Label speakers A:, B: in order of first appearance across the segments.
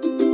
A: ¿Qué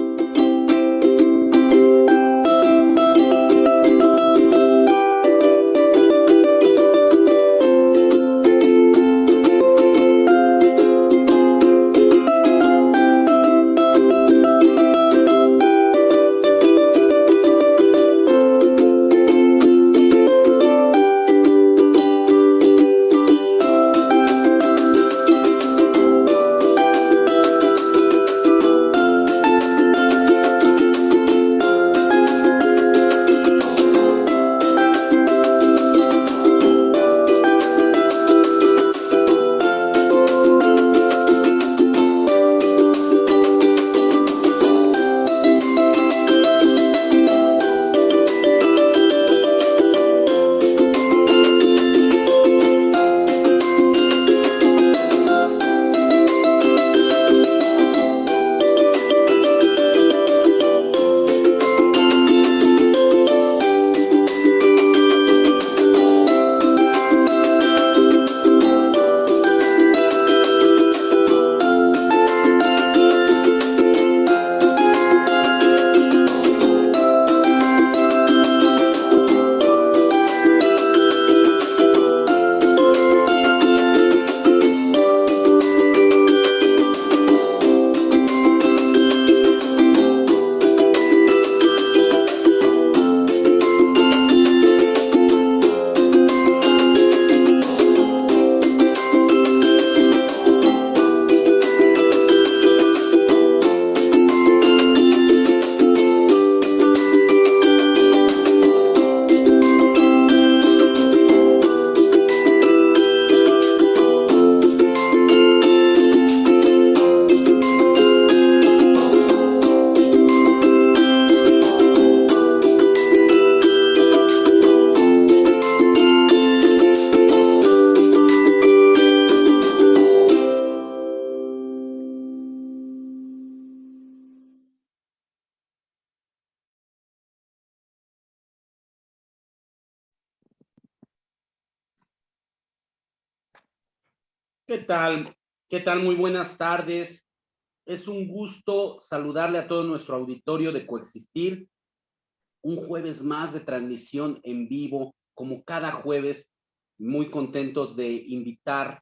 A: tal? Muy buenas tardes. Es un gusto saludarle a todo nuestro auditorio de Coexistir. Un jueves más de transmisión en vivo, como cada jueves, muy contentos de invitar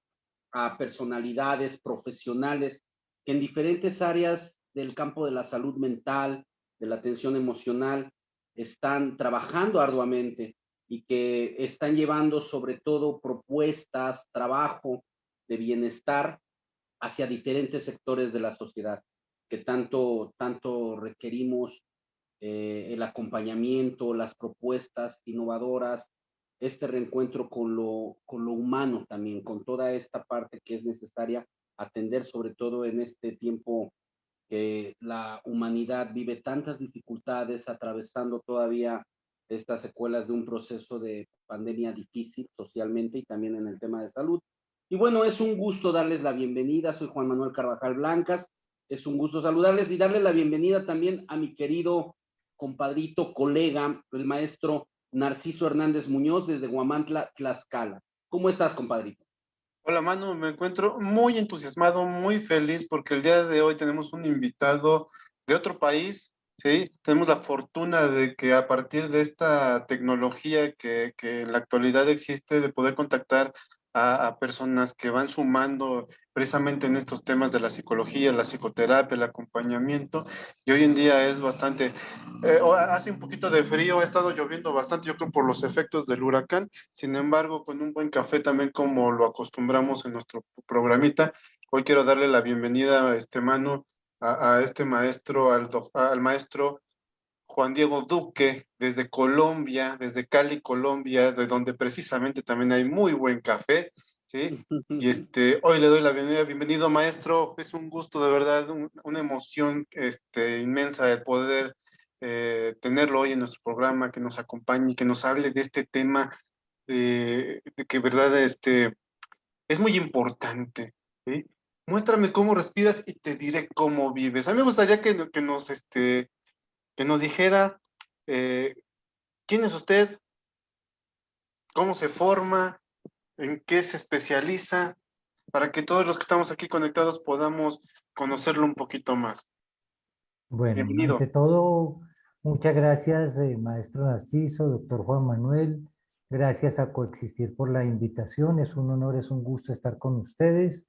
A: a personalidades profesionales que en diferentes áreas del campo de la salud mental, de la atención emocional, están trabajando arduamente y que están llevando sobre todo propuestas, trabajo de bienestar hacia diferentes sectores de la sociedad, que tanto, tanto requerimos eh, el acompañamiento, las propuestas innovadoras, este reencuentro con lo, con lo humano también, con toda esta parte que es necesaria atender, sobre todo en este tiempo que la humanidad vive tantas dificultades, atravesando todavía estas secuelas de un proceso de pandemia difícil socialmente y también en el tema de salud. Y bueno, es un gusto darles la bienvenida. Soy Juan Manuel Carvajal Blancas. Es un gusto saludarles y darle la bienvenida también a mi querido compadrito, colega, el maestro Narciso Hernández Muñoz desde Guamantla, Tlaxcala. ¿Cómo estás, compadrito?
B: Hola, Manu. Me encuentro muy entusiasmado, muy feliz porque el día de hoy tenemos un invitado de otro país, ¿sí? Tenemos la fortuna de que a partir de esta tecnología que, que en la actualidad existe, de poder contactar a, personas que van sumando precisamente en estos temas de la psicología, la psicoterapia, el acompañamiento, y hoy en día es bastante, eh, hace un poquito de frío, ha estado lloviendo bastante, yo creo por los efectos del huracán, sin embargo, con un buen café también como lo acostumbramos en nuestro programita, hoy quiero darle la bienvenida a este mano, a, este maestro, al, al maestro Juan Diego Duque, desde Colombia, desde Cali, Colombia, de donde precisamente también hay muy buen café, ¿sí? Y este, hoy le doy la bienvenida, bienvenido maestro, es un gusto de verdad, una emoción este, inmensa el poder eh, tenerlo hoy en nuestro programa, que nos acompañe que nos hable de este tema de que verdad este, es muy importante, ¿sí? Muéstrame cómo respiras y te diré cómo vives. A mí me gustaría que, que nos, este, que nos dijera eh, quién es usted, cómo se forma, en qué se especializa, para que todos los que estamos aquí conectados podamos conocerlo un poquito más.
C: Bueno, ante todo, muchas gracias, eh, maestro Narciso, doctor Juan Manuel. Gracias a Coexistir por la invitación. Es un honor, es un gusto estar con ustedes.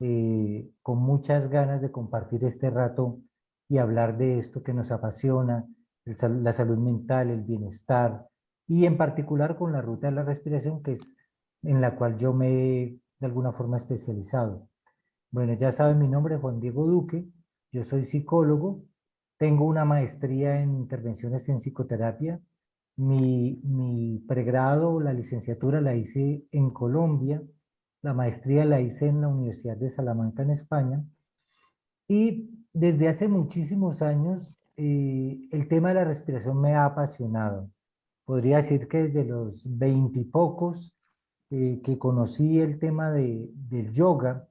C: Eh, con muchas ganas de compartir este rato y hablar de esto que nos apasiona, la salud mental, el bienestar, y en particular con la ruta de la respiración, que es en la cual yo me he de alguna forma especializado. Bueno, ya saben mi nombre, Juan Diego Duque, yo soy psicólogo, tengo una maestría en intervenciones en psicoterapia, mi, mi pregrado, la licenciatura la hice en Colombia, la maestría la hice en la Universidad de Salamanca en España, y desde hace muchísimos años eh, el tema de la respiración me ha apasionado. Podría decir que desde los veintipocos eh, que conocí el tema de, del yoga,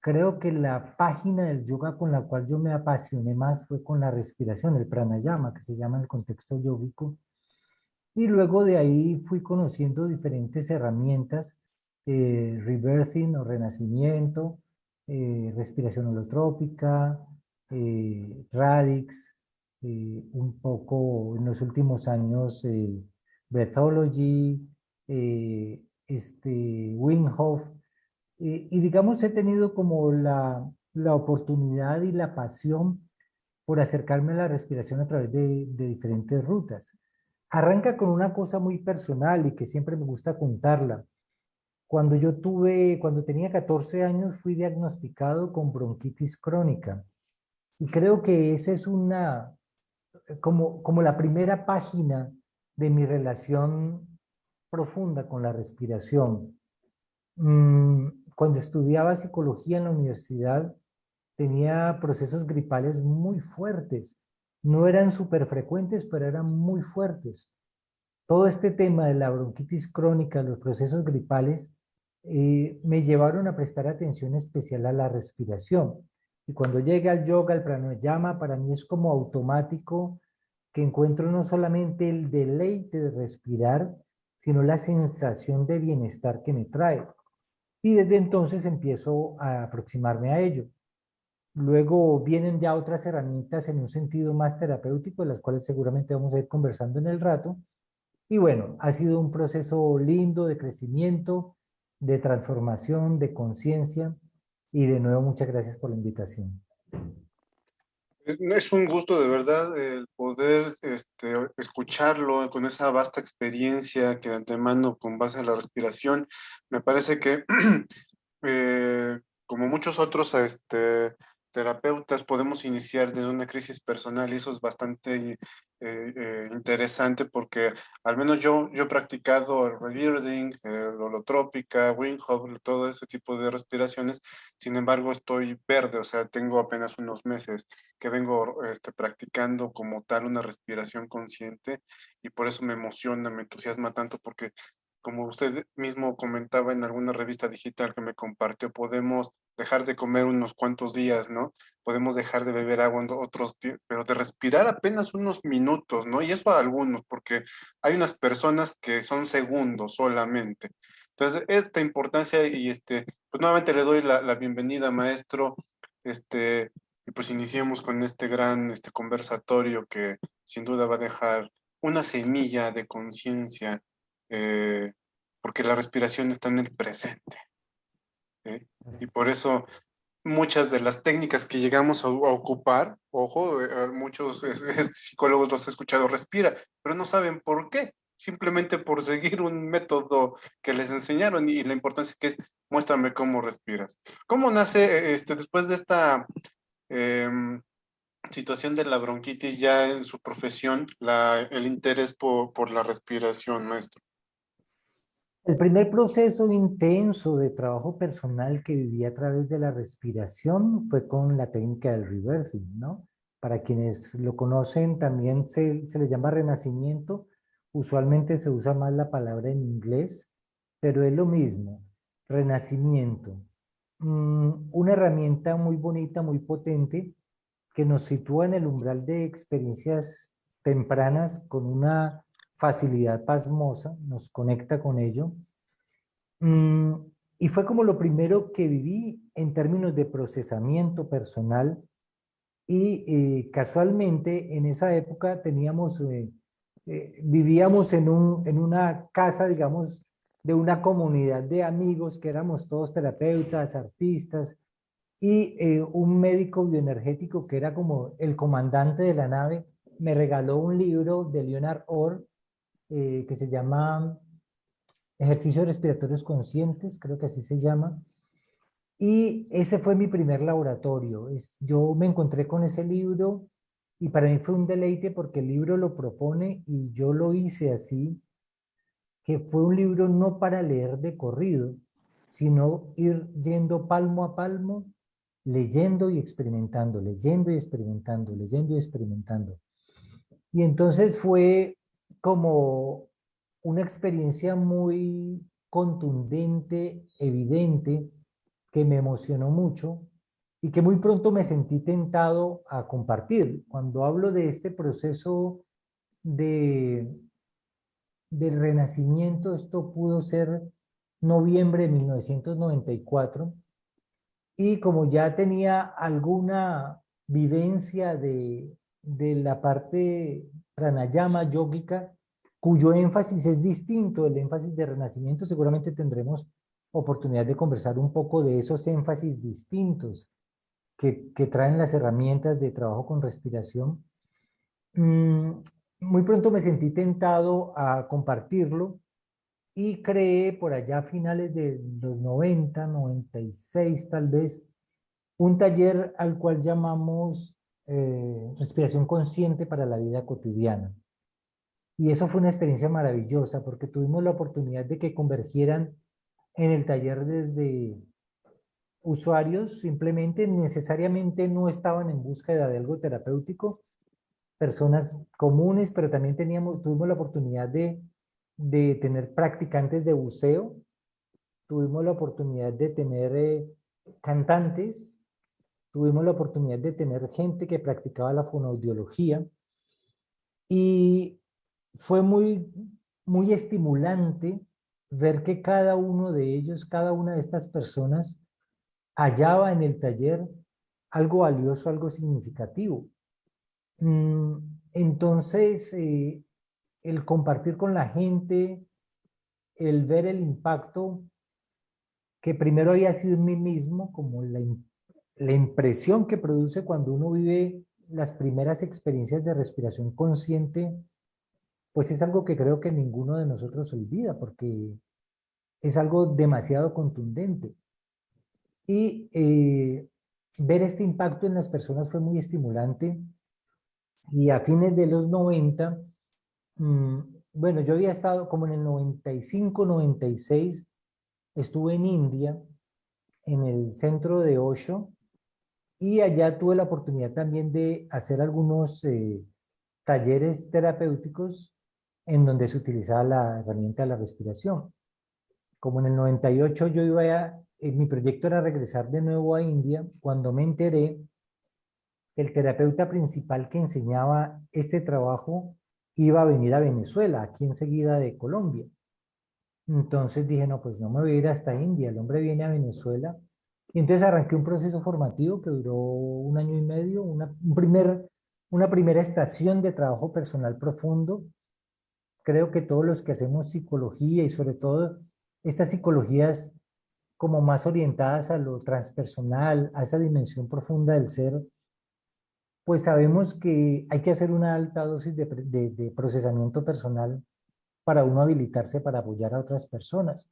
C: creo que la página del yoga con la cual yo me apasioné más fue con la respiración, el pranayama, que se llama en el contexto yógico. Y luego de ahí fui conociendo diferentes herramientas, eh, rebirthing o renacimiento, eh, respiración holotrópica, eh, Radix, eh, un poco en los últimos años eh, Breathology, este, y digamos he tenido como la, la, oportunidad y la pasión por acercarme a la respiración a través de diferentes rutas. Arranca con una cosa muy personal y que siempre me gusta contarla. Cuando yo tuve, cuando tenía 14 años, fui diagnosticado con bronquitis crónica. Y creo que esa es una, como, como la primera página de mi relación profunda con la respiración. Mm, cuando estudiaba psicología en la universidad, tenía procesos gripales muy fuertes. No eran súper frecuentes, pero eran muy fuertes. Todo este tema de la bronquitis crónica, los procesos gripales, eh, me llevaron a prestar atención especial a la respiración. Y cuando llega al yoga, el pranayama, para mí es como automático que encuentro no solamente el deleite de respirar, sino la sensación de bienestar que me trae. Y desde entonces empiezo a aproximarme a ello. Luego vienen ya otras herramientas en un sentido más terapéutico, de las cuales seguramente vamos a ir conversando en el rato. Y bueno, ha sido un proceso lindo de crecimiento, de transformación, de conciencia, y de nuevo, muchas gracias por la invitación.
B: Es un gusto de verdad el poder este, escucharlo con esa vasta experiencia que de antemano con base en la respiración. Me parece que eh, como muchos otros este, terapeutas podemos iniciar desde una crisis personal y eso es bastante eh, eh, interesante porque al menos yo, yo he practicado el rebirding, el holotrópica, Wim todo ese tipo de respiraciones, sin embargo estoy verde, o sea, tengo apenas unos meses que vengo este, practicando como tal una respiración consciente y por eso me emociona, me entusiasma tanto porque como usted mismo comentaba en alguna revista digital que me compartió, podemos dejar de comer unos cuantos días, ¿no? Podemos dejar de beber agua otros pero de respirar apenas unos minutos, ¿no? Y eso a algunos, porque hay unas personas que son segundos solamente. Entonces, esta importancia y este, pues nuevamente le doy la, bienvenida, maestro, este, y pues iniciemos con este gran este conversatorio que sin duda va a dejar una semilla de conciencia eh, porque la respiración está en el presente. Y por eso muchas de las técnicas que llegamos a, ocupar, ojo, eh, muchos psicólogos los he escuchado, respira, pero no saben por qué, simplemente por seguir un método que les enseñaron y la importancia que es, muéstrame cómo respiras. ¿Cómo nace, este, después de esta em, situación de la bronquitis ya en su profesión, la, el interés por, por la respiración, maestro?
C: El primer proceso intenso de trabajo personal que viví a través de la respiración fue con la técnica del reversing, ¿no? Para quienes lo conocen también se, le llama renacimiento, usualmente se usa más la palabra en inglés, pero es lo mismo, renacimiento. Mm, una herramienta muy bonita, muy potente, que nos sitúa en el umbral de experiencias tempranas con una facilidad pasmosa, nos conecta con ello. Mm, y fue como lo primero que viví en términos de procesamiento personal y eh, casualmente en esa época teníamos, eh, eh, vivíamos en, un, en una casa, digamos, de una comunidad de amigos que éramos todos terapeutas, artistas, y un médico bioenergético que era como el comandante de la nave, me regaló un libro de Leonard Orr que se llama Ejercicios Respiratorios Conscientes, creo que así se llama, y ese fue mi primer laboratorio. Es, yo me encontré con ese libro y para mí fue un deleite porque el libro lo propone y yo lo hice así, que fue un libro no para leer de corrido, sino ir yendo palmo a palmo, leyendo y experimentando, leyendo y experimentando, leyendo y experimentando. Y entonces fue como una experiencia muy contundente, evidente, que me emocionó mucho y que muy pronto me sentí tentado a compartir. Cuando hablo de este proceso de, del renacimiento, esto pudo ser noviembre de 1994, y como ya tenía alguna vivencia de, de la parte pranayama yógica, cuyo énfasis es distinto del énfasis de renacimiento, seguramente tendremos oportunidad de conversar un poco de esos énfasis distintos que, que traen las herramientas de trabajo con respiración. Mm, muy pronto me sentí tentado a compartirlo y creé por allá a finales de los 90, 96 tal vez, un taller al cual llamamos eh, Respiración Consciente para la Vida Cotidiana. Y eso fue una experiencia maravillosa porque tuvimos la oportunidad de que convergieran en el taller desde usuarios simplemente necesariamente no estaban en búsqueda de algo terapéutico, personas comunes, pero también teníamos, tuvimos la oportunidad de, de tener practicantes de buceo, tuvimos la oportunidad de tener eh, cantantes, tuvimos la oportunidad de tener gente que practicaba la fonoaudiología y fue muy, muy estimulante ver que cada uno de ellos, cada una de estas personas, hallaba en el taller algo valioso, algo significativo. Mm, entonces, eh, el compartir con la gente, el ver el impacto que primero había sido en mí mismo, como la, la impresión que produce cuando uno vive las primeras experiencias de respiración consciente pues es algo que creo que ninguno de nosotros olvida, porque es algo demasiado contundente. Y eh, ver este impacto en las personas fue muy estimulante. Y a fines de los 90, mm, bueno, yo había estado como en el 95, 96, estuve en India, en el centro de Osho, y allá tuve la oportunidad también de hacer algunos eh, talleres terapéuticos en donde se utilizaba la herramienta de la respiración. Como en el 98 yo iba a, eh, mi proyecto era regresar de nuevo a India, cuando me enteré que el terapeuta principal que enseñaba este trabajo iba a venir a Venezuela, aquí enseguida de Colombia. Entonces dije, no, pues no me voy a ir hasta India, el hombre viene a Venezuela. Y entonces arranqué un proceso formativo que duró un año y medio, una, un primer, una primera estación de trabajo personal profundo, creo que todos los que hacemos psicología y sobre todo estas psicologías como más orientadas a lo transpersonal, a esa dimensión profunda del ser, pues sabemos que hay que hacer una alta dosis de, de procesamiento personal para uno habilitarse para apoyar a otras personas.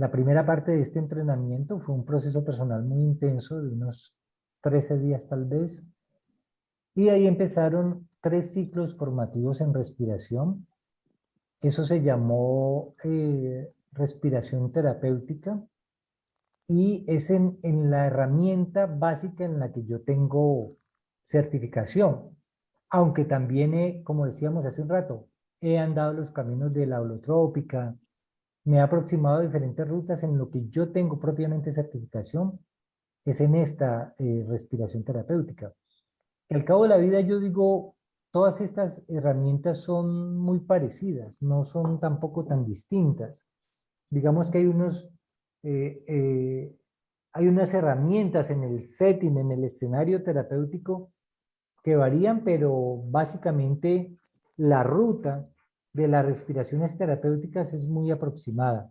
C: La primera parte de este entrenamiento fue un proceso personal muy intenso, de unos 13 días tal vez, y ahí empezaron tres ciclos formativos en respiración, eso se llamó eh, respiración terapéutica. Y es en, la herramienta básica en la que yo tengo certificación. Aunque también, he, como decíamos hace un rato, he andado los caminos de la holotrópica, me he aproximado a diferentes rutas en lo que yo tengo propiamente certificación, es en esta eh, respiración terapéutica. Al cabo de la vida yo digo, todas estas herramientas son muy parecidas, no son tampoco tan distintas. Digamos que hay unos, eh, eh, hay unas herramientas en el setting, en el escenario terapéutico que varían, pero básicamente la ruta de las respiraciones terapéuticas es muy aproximada.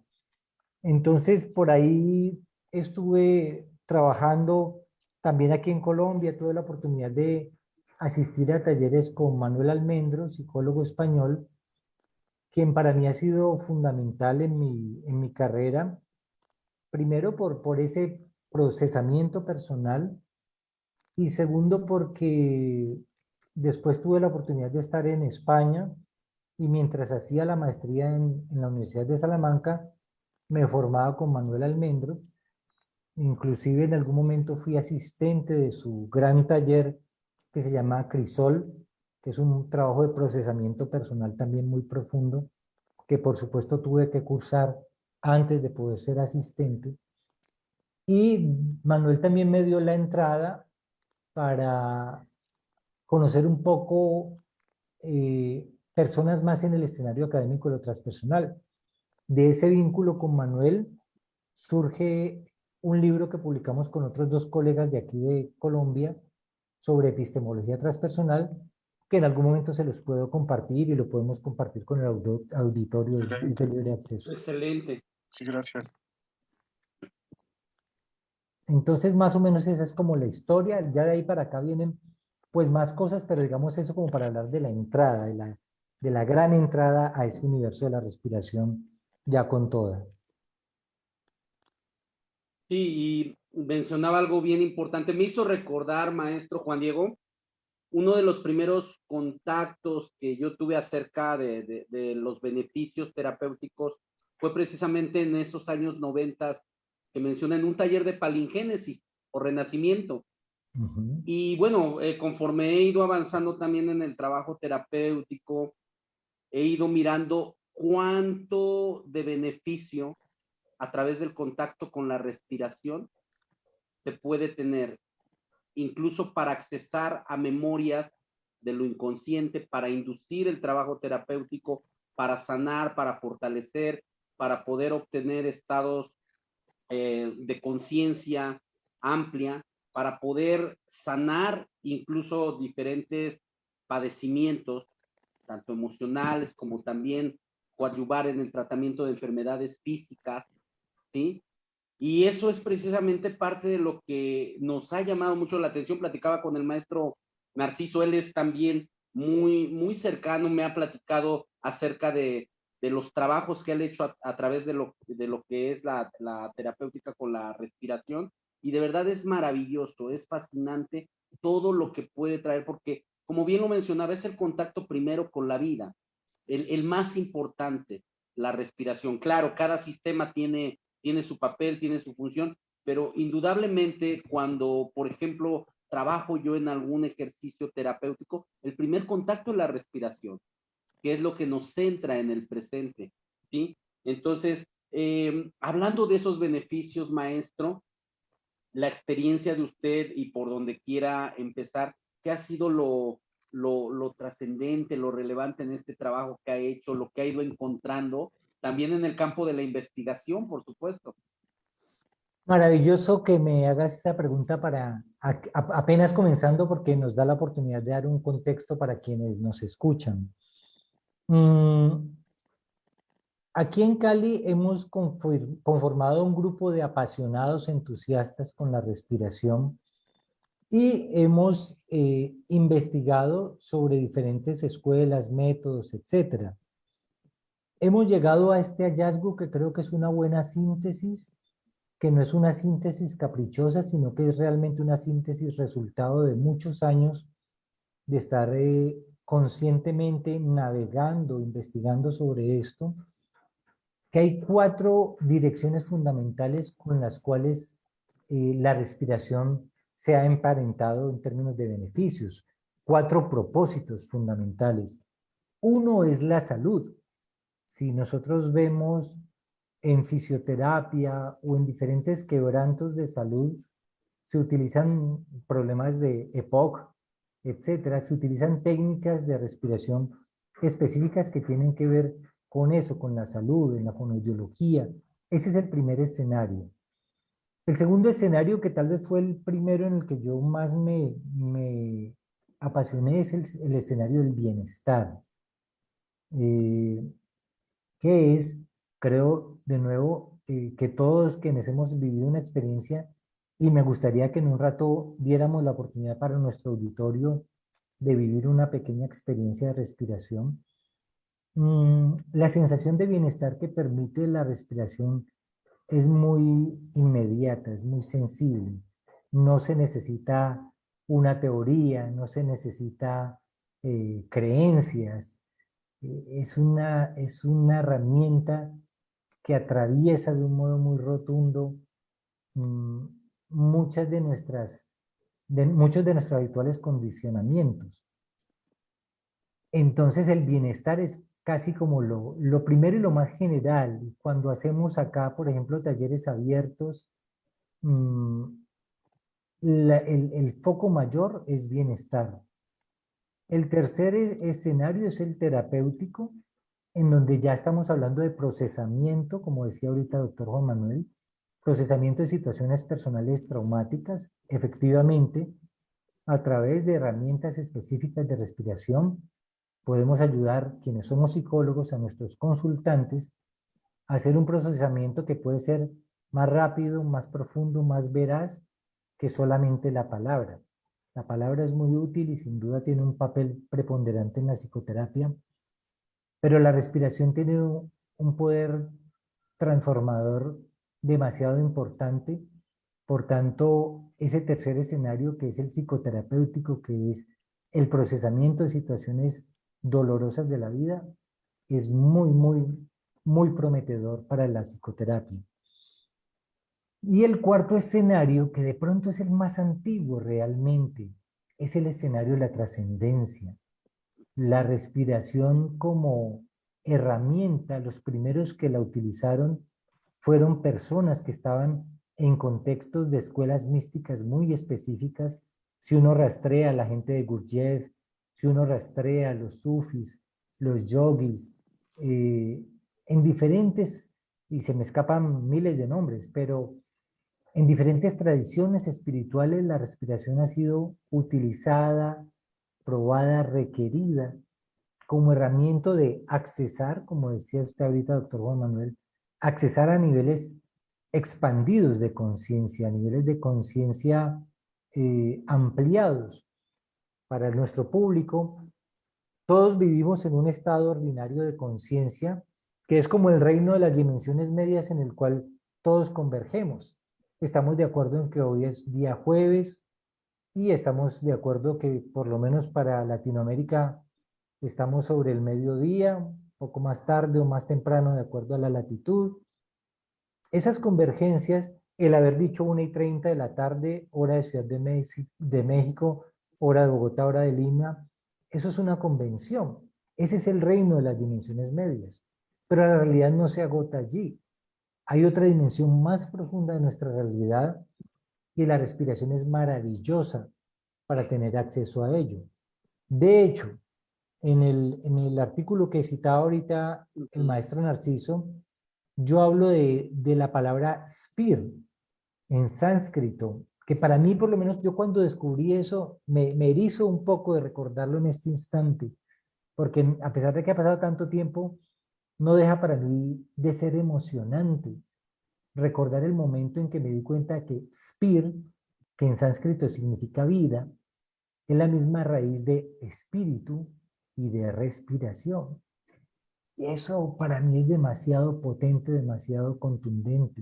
C: Entonces, por ahí estuve trabajando también aquí en Colombia, tuve la oportunidad de asistir a talleres con Manuel Almendro, psicólogo español, quien para mí ha sido fundamental en mi, en mi carrera, primero por, por ese procesamiento personal y segundo porque después tuve la oportunidad de estar en España y mientras hacía la maestría en, en la Universidad de Salamanca, me formaba con Manuel Almendro, inclusive en algún momento fui asistente de su gran taller que se llama Crisol, que es un trabajo de procesamiento personal también muy profundo, que por supuesto tuve que cursar antes de poder ser asistente. Y Manuel también me dio la entrada para conocer un poco eh, personas más en el escenario académico de lo transpersonal. De ese vínculo con Manuel surge un libro que publicamos con otros dos colegas de aquí de Colombia, sobre epistemología transpersonal, que en algún momento se los puedo compartir y lo podemos compartir con el auditorio de libre acceso.
A: Excelente.
B: Sí, gracias.
C: Entonces, más o menos esa es como la historia. Ya de ahí para acá vienen pues más cosas, pero digamos eso como para hablar de la entrada, de la, de la gran entrada a ese universo de la respiración ya con toda.
A: Sí, y mencionaba algo bien importante. Me hizo recordar, maestro Juan Diego, uno de los primeros contactos que yo tuve acerca de, los beneficios terapéuticos fue precisamente en esos años noventas que menciona en un taller de palingénesis o renacimiento. Y bueno, eh, conforme he ido avanzando también en el trabajo terapéutico, he ido mirando cuánto de beneficio a través del contacto con la respiración se puede tener, incluso para accesar a memorias de lo inconsciente, para inducir el trabajo terapéutico, para sanar, para fortalecer, para poder obtener estados eh, de conciencia amplia, para poder sanar incluso diferentes padecimientos, tanto emocionales como también coadyuvar en el tratamiento de enfermedades físicas, ¿sí? Y eso es precisamente parte de lo que nos ha llamado mucho la atención. Platicaba con el maestro Narciso, él es también muy, muy cercano, me ha platicado acerca de, los trabajos que él ha hecho a, través de lo, de lo que es la, terapéutica con la respiración. Y de verdad es maravilloso, es fascinante todo lo que puede traer, porque como bien lo mencionaba, es el contacto primero con la vida, el, más importante, la respiración. Claro, cada sistema tiene tiene su papel, tiene su función, pero indudablemente cuando, por ejemplo, trabajo yo en algún ejercicio terapéutico, el primer contacto es la respiración, que es lo que nos centra en el presente, ¿sí? Entonces, em, hablando de esos beneficios, maestro, la experiencia de usted y por donde quiera empezar, ¿qué ha sido lo, lo, lo trascendente, lo relevante en este trabajo que ha hecho, lo que ha ido encontrando también en el campo de la investigación, por supuesto.
C: Maravilloso que me hagas esta pregunta para apenas comenzando porque nos da la oportunidad de dar un contexto para quienes nos escuchan. Mm, aquí en Cali hemos conformado un grupo de apasionados entusiastas con la respiración y hemos eh, investigado sobre diferentes escuelas, métodos, etcétera. Hemos llegado a este hallazgo que creo que es una buena síntesis, que no es una síntesis caprichosa, sino que es realmente una síntesis resultado de muchos años de estar eh, conscientemente navegando, investigando sobre esto, que hay cuatro direcciones fundamentales con las cuales eh, la respiración se ha emparentado en términos de beneficios. Cuatro propósitos fundamentales. Uno es la salud, si nosotros vemos en fisioterapia o en diferentes quebrantos de salud, se utilizan problemas de EPOC, etcétera, se utilizan técnicas de respiración específicas que tienen que ver con eso, con la salud, en la fonoaudiología. Ese es el primer escenario. El segundo escenario, que tal vez fue el primero en el que yo más me, apasioné, es el, escenario del bienestar. Eh, que es, creo, de nuevo, eh, que todos quienes hemos vivido una experiencia, y me gustaría que en un rato diéramos la oportunidad para nuestro auditorio de vivir una pequeña experiencia de respiración, mm, la sensación de bienestar que permite la respiración es muy inmediata, es muy sensible. No se necesita una teoría, no se necesita eh, creencias. Eh, es, una, es una herramienta que atraviesa de un modo muy rotundo mm, muchas de nuestras, de, muchos de nuestros habituales condicionamientos. Entonces el bienestar es casi como lo, lo primero y lo más general. Cuando hacemos acá, por ejemplo, talleres abiertos, mm, el, el, foco mayor es bienestar. El tercer e, escenario es el terapéutico, en donde ya estamos hablando de procesamiento, como decía ahorita el doctor Juan Manuel, procesamiento de situaciones personales traumáticas, efectivamente, a través de herramientas específicas de respiración, podemos ayudar quienes somos psicólogos a nuestros consultantes a hacer un procesamiento que puede ser más rápido, más profundo, más veraz que solamente la palabra. La palabra es muy útil y sin duda tiene un papel preponderante en la psicoterapia, pero la respiración tiene un poder transformador demasiado importante. Por tanto, ese tercer escenario que es el psicoterapéutico, que es el procesamiento de situaciones dolorosas de la vida es muy, muy, muy prometedor para la psicoterapia. Y el cuarto escenario, que de pronto es el más antiguo realmente, es el escenario de la trascendencia. La respiración como herramienta, los primeros que la utilizaron fueron personas que estaban en contextos de escuelas místicas muy específicas. Si uno rastrea a la gente de Gurdjieff, si uno rastrea los sufis, los yogis, eh, en diferentes, y se me escapan miles de nombres, pero en diferentes tradiciones espirituales la respiración ha sido utilizada, probada, requerida como herramienta de accesar, como decía usted ahorita, doctor Juan Manuel, accesar a niveles expandidos de conciencia, a niveles de conciencia eh, ampliados, para nuestro público, todos vivimos en un estado ordinario de conciencia, que es como el reino de las dimensiones medias en el cual todos convergemos. Estamos de acuerdo en que hoy es día jueves y estamos de acuerdo que por lo menos para Latinoamérica estamos sobre el mediodía, poco más tarde o más temprano de acuerdo a la latitud. Esas convergencias, el haber dicho 1 y 30 de la tarde, hora de Ciudad de México, hora de Bogotá, hora de Lima, eso es una convención. Ese es el reino de las dimensiones medias. Pero la realidad no se agota allí. Hay otra dimensión más profunda de nuestra realidad y la respiración es maravillosa para tener acceso a ello. De hecho, en el, en el artículo que citaba ahorita el maestro Narciso, yo hablo de, de la palabra spir en sánscrito, que para mí, por lo menos, yo cuando descubrí eso, me, me erizo un poco de recordarlo en este instante, porque a pesar de que ha pasado tanto tiempo, no deja para mí de ser emocionante recordar el momento en que me di cuenta que spir, que en sánscrito significa vida, es la misma raíz de espíritu y de respiración. Y eso para mí es demasiado potente, demasiado contundente.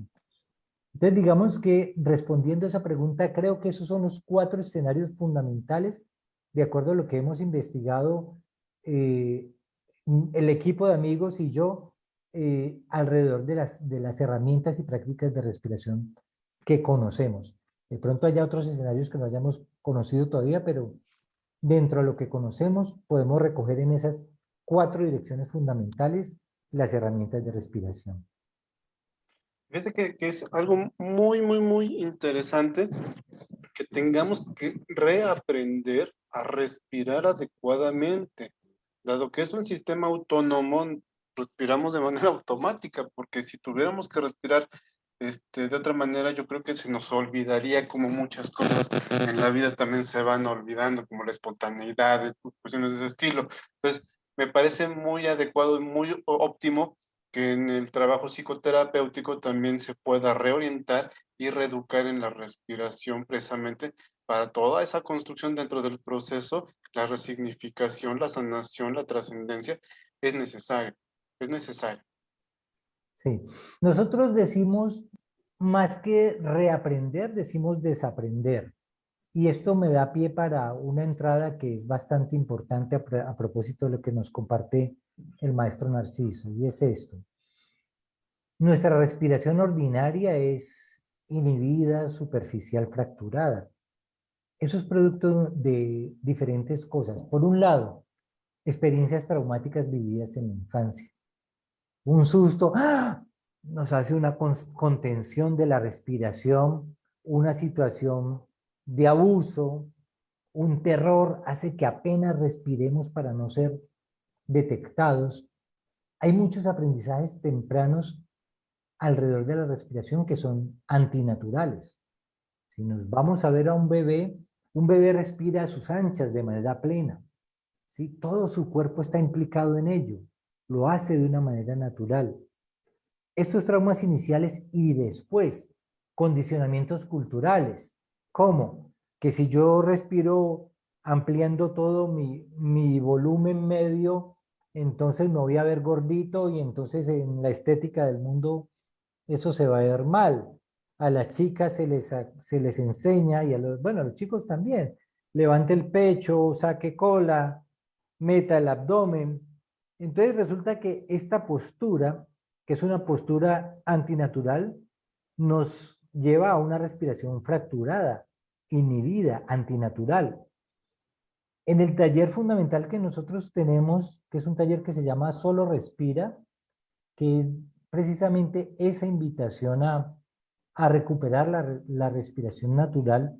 C: Entonces, digamos que respondiendo a esa pregunta, creo que esos son los cuatro escenarios fundamentales, de acuerdo a lo que hemos investigado eh, el equipo de amigos y yo, eh, alrededor de las, de las herramientas y prácticas de respiración que conocemos. De pronto haya otros escenarios que no hayamos conocido todavía, pero dentro de lo que conocemos podemos recoger en esas cuatro direcciones fundamentales las herramientas de respiración.
B: Fíjese que, que, es algo muy, muy, muy interesante que tengamos que reaprender a respirar adecuadamente, dado que es un sistema autónomo, respiramos de manera automática, porque si tuviéramos que respirar Este, de otra manera, yo creo que se nos olvidaría como muchas cosas en la vida también se van olvidando, como la espontaneidad, cuestiones de ese estilo. Entonces, me parece muy adecuado y muy óptimo que en el trabajo psicoterapéutico también se pueda reorientar y reeducar en la respiración precisamente para toda esa construcción dentro del proceso, la resignificación, la sanación, la trascendencia, es necesario, es necesario.
C: Sí, nosotros decimos más que reaprender, decimos desaprender. Y esto me da pie para una entrada que es bastante importante a, a propósito de lo que nos comparte el maestro Narciso, y es esto. Nuestra respiración ordinaria es inhibida, superficial, fracturada. Eso es producto de diferentes cosas. Por un lado, experiencias traumáticas vividas en la infancia. Un susto ¡ah! nos hace una contención de la respiración, una situación de abuso, un terror hace que apenas respiremos para no ser detectados. Hay muchos aprendizajes tempranos alrededor de la respiración que son antinaturales. Si nos vamos a ver a un bebé, un bebé respira a sus anchas de manera plena. ¿sí? Todo su cuerpo está implicado en ello. Lo hace de una manera natural. Estos traumas iniciales y después, condicionamientos culturales, como que si yo respiro ampliando todo mi, mi volumen medio, entonces me voy a ver gordito y entonces en la estética del mundo eso se va a ver mal. A las chicas se les, se les enseña, y a los, bueno, los chicos también, levante el pecho, saque cola, meta el abdomen. Entonces resulta que esta postura, que es una postura antinatural, nos lleva a una respiración fracturada, inhibida, antinatural. En el taller fundamental que nosotros tenemos, que es un taller que se llama Solo Respira, que es precisamente esa invitación a, recuperar la, respiración natural,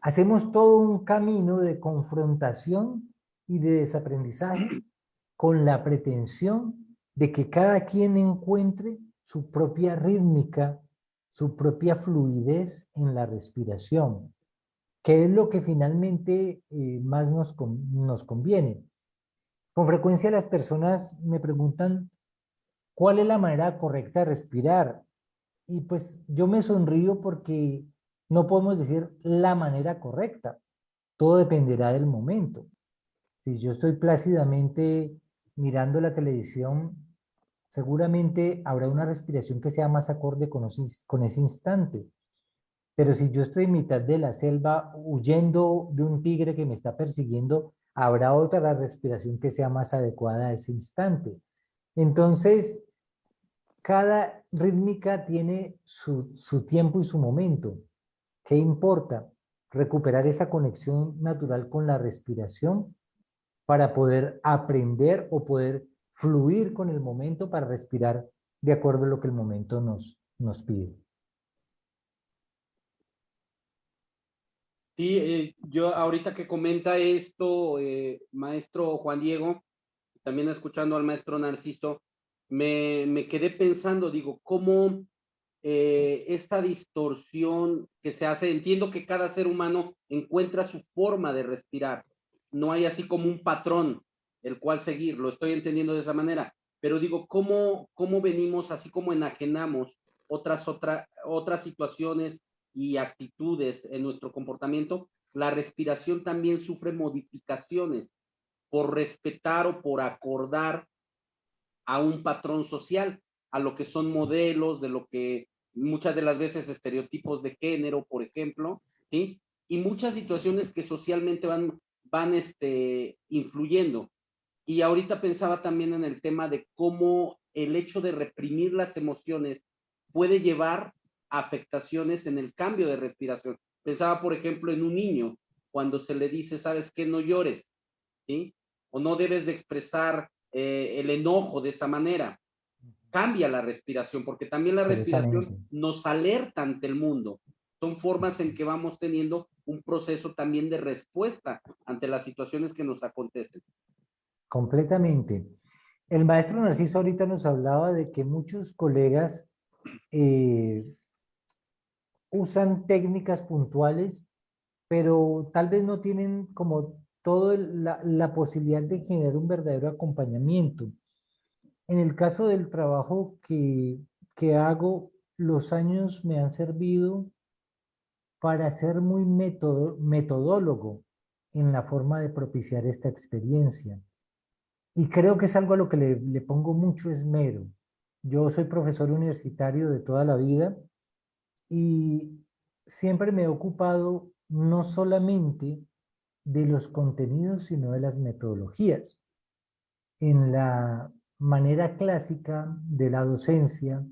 C: hacemos todo un camino de confrontación y de desaprendizaje con la pretensión de que cada quien encuentre su propia rítmica, su propia fluidez en la respiración, que es lo que finalmente eh, más nos conviene. Con frecuencia las personas me preguntan ¿Cuál es la manera correcta de respirar? Y pues yo me sonrío porque no podemos decir la manera correcta. Todo dependerá del momento. Si yo estoy plácidamente mirando la televisión, seguramente habrá una respiración que sea más acorde con, con ese instante. Pero si yo estoy en mitad de la selva huyendo de un tigre que me está persiguiendo, habrá otra respiración que sea más adecuada a ese instante. Entonces, cada rítmica tiene su, tiempo y su momento. ¿Qué importa? Recuperar esa conexión natural con la respiración para poder aprender o poder fluir con el momento para respirar de acuerdo a lo que el momento nos, nos pide.
A: Sí, eh, yo ahorita que comenta esto, eh, maestro Juan Diego, también escuchando al maestro Narciso, me, quedé pensando, digo, cómo eh, esta distorsión que se hace, entiendo que cada ser humano encuentra su forma de respirar, no hay así como un patrón el cual seguir, lo estoy entendiendo de esa manera, pero digo, ¿cómo, cómo venimos así como enajenamos otras, otra, otras situaciones y actitudes en nuestro comportamiento? La respiración también sufre modificaciones por respetar o por acordar a un patrón social, a lo que son modelos, de lo que muchas de las veces estereotipos de género, por ejemplo, ¿sí? Y muchas situaciones que socialmente van, van este, influyendo. Y ahorita pensaba también en el tema de cómo el hecho de reprimir las emociones puede llevar a afectaciones en el cambio de respiración. Pensaba, por ejemplo, en un niño, cuando se le dice, ¿sabes qué? No llores, ¿sí? O no debes de expresar eh, el enojo de esa manera. Cambia la respiración, porque también la respiración nos alerta ante el mundo. Son formas en que vamos teniendo un proceso también de respuesta ante las situaciones que nos acontecen.
C: Completamente. El maestro Narciso ahorita nos hablaba de que muchos colegas eh, usan técnicas puntuales, pero tal vez no tienen como toda la, posibilidad de generar un verdadero acompañamiento. En el caso del trabajo que, que hago, los años me han servido para ser muy metodólogo en la forma de propiciar esta experiencia. Y creo que es algo a lo que le pongo mucho esmero. Yo soy profesor universitario de toda la vida y siempre me he ocupado no solamente de los contenidos, sino de las metodologías. En la manera clásica de la docencia,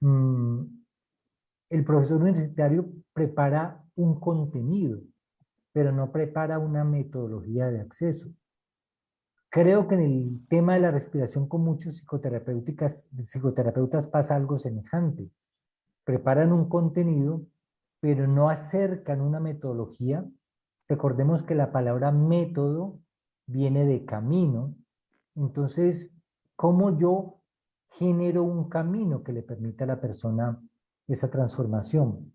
C: mm, el profesor universitario prepara un contenido, pero no prepara una metodología de acceso. Creo que en el tema de la respiración con muchos psicoterapeutas pasa algo semejante. Preparan un contenido, pero no acercan una metodología. Recordemos que la palabra método viene de camino. Entonces, ¿cómo yo genero un camino que le permita a la persona esa transformación?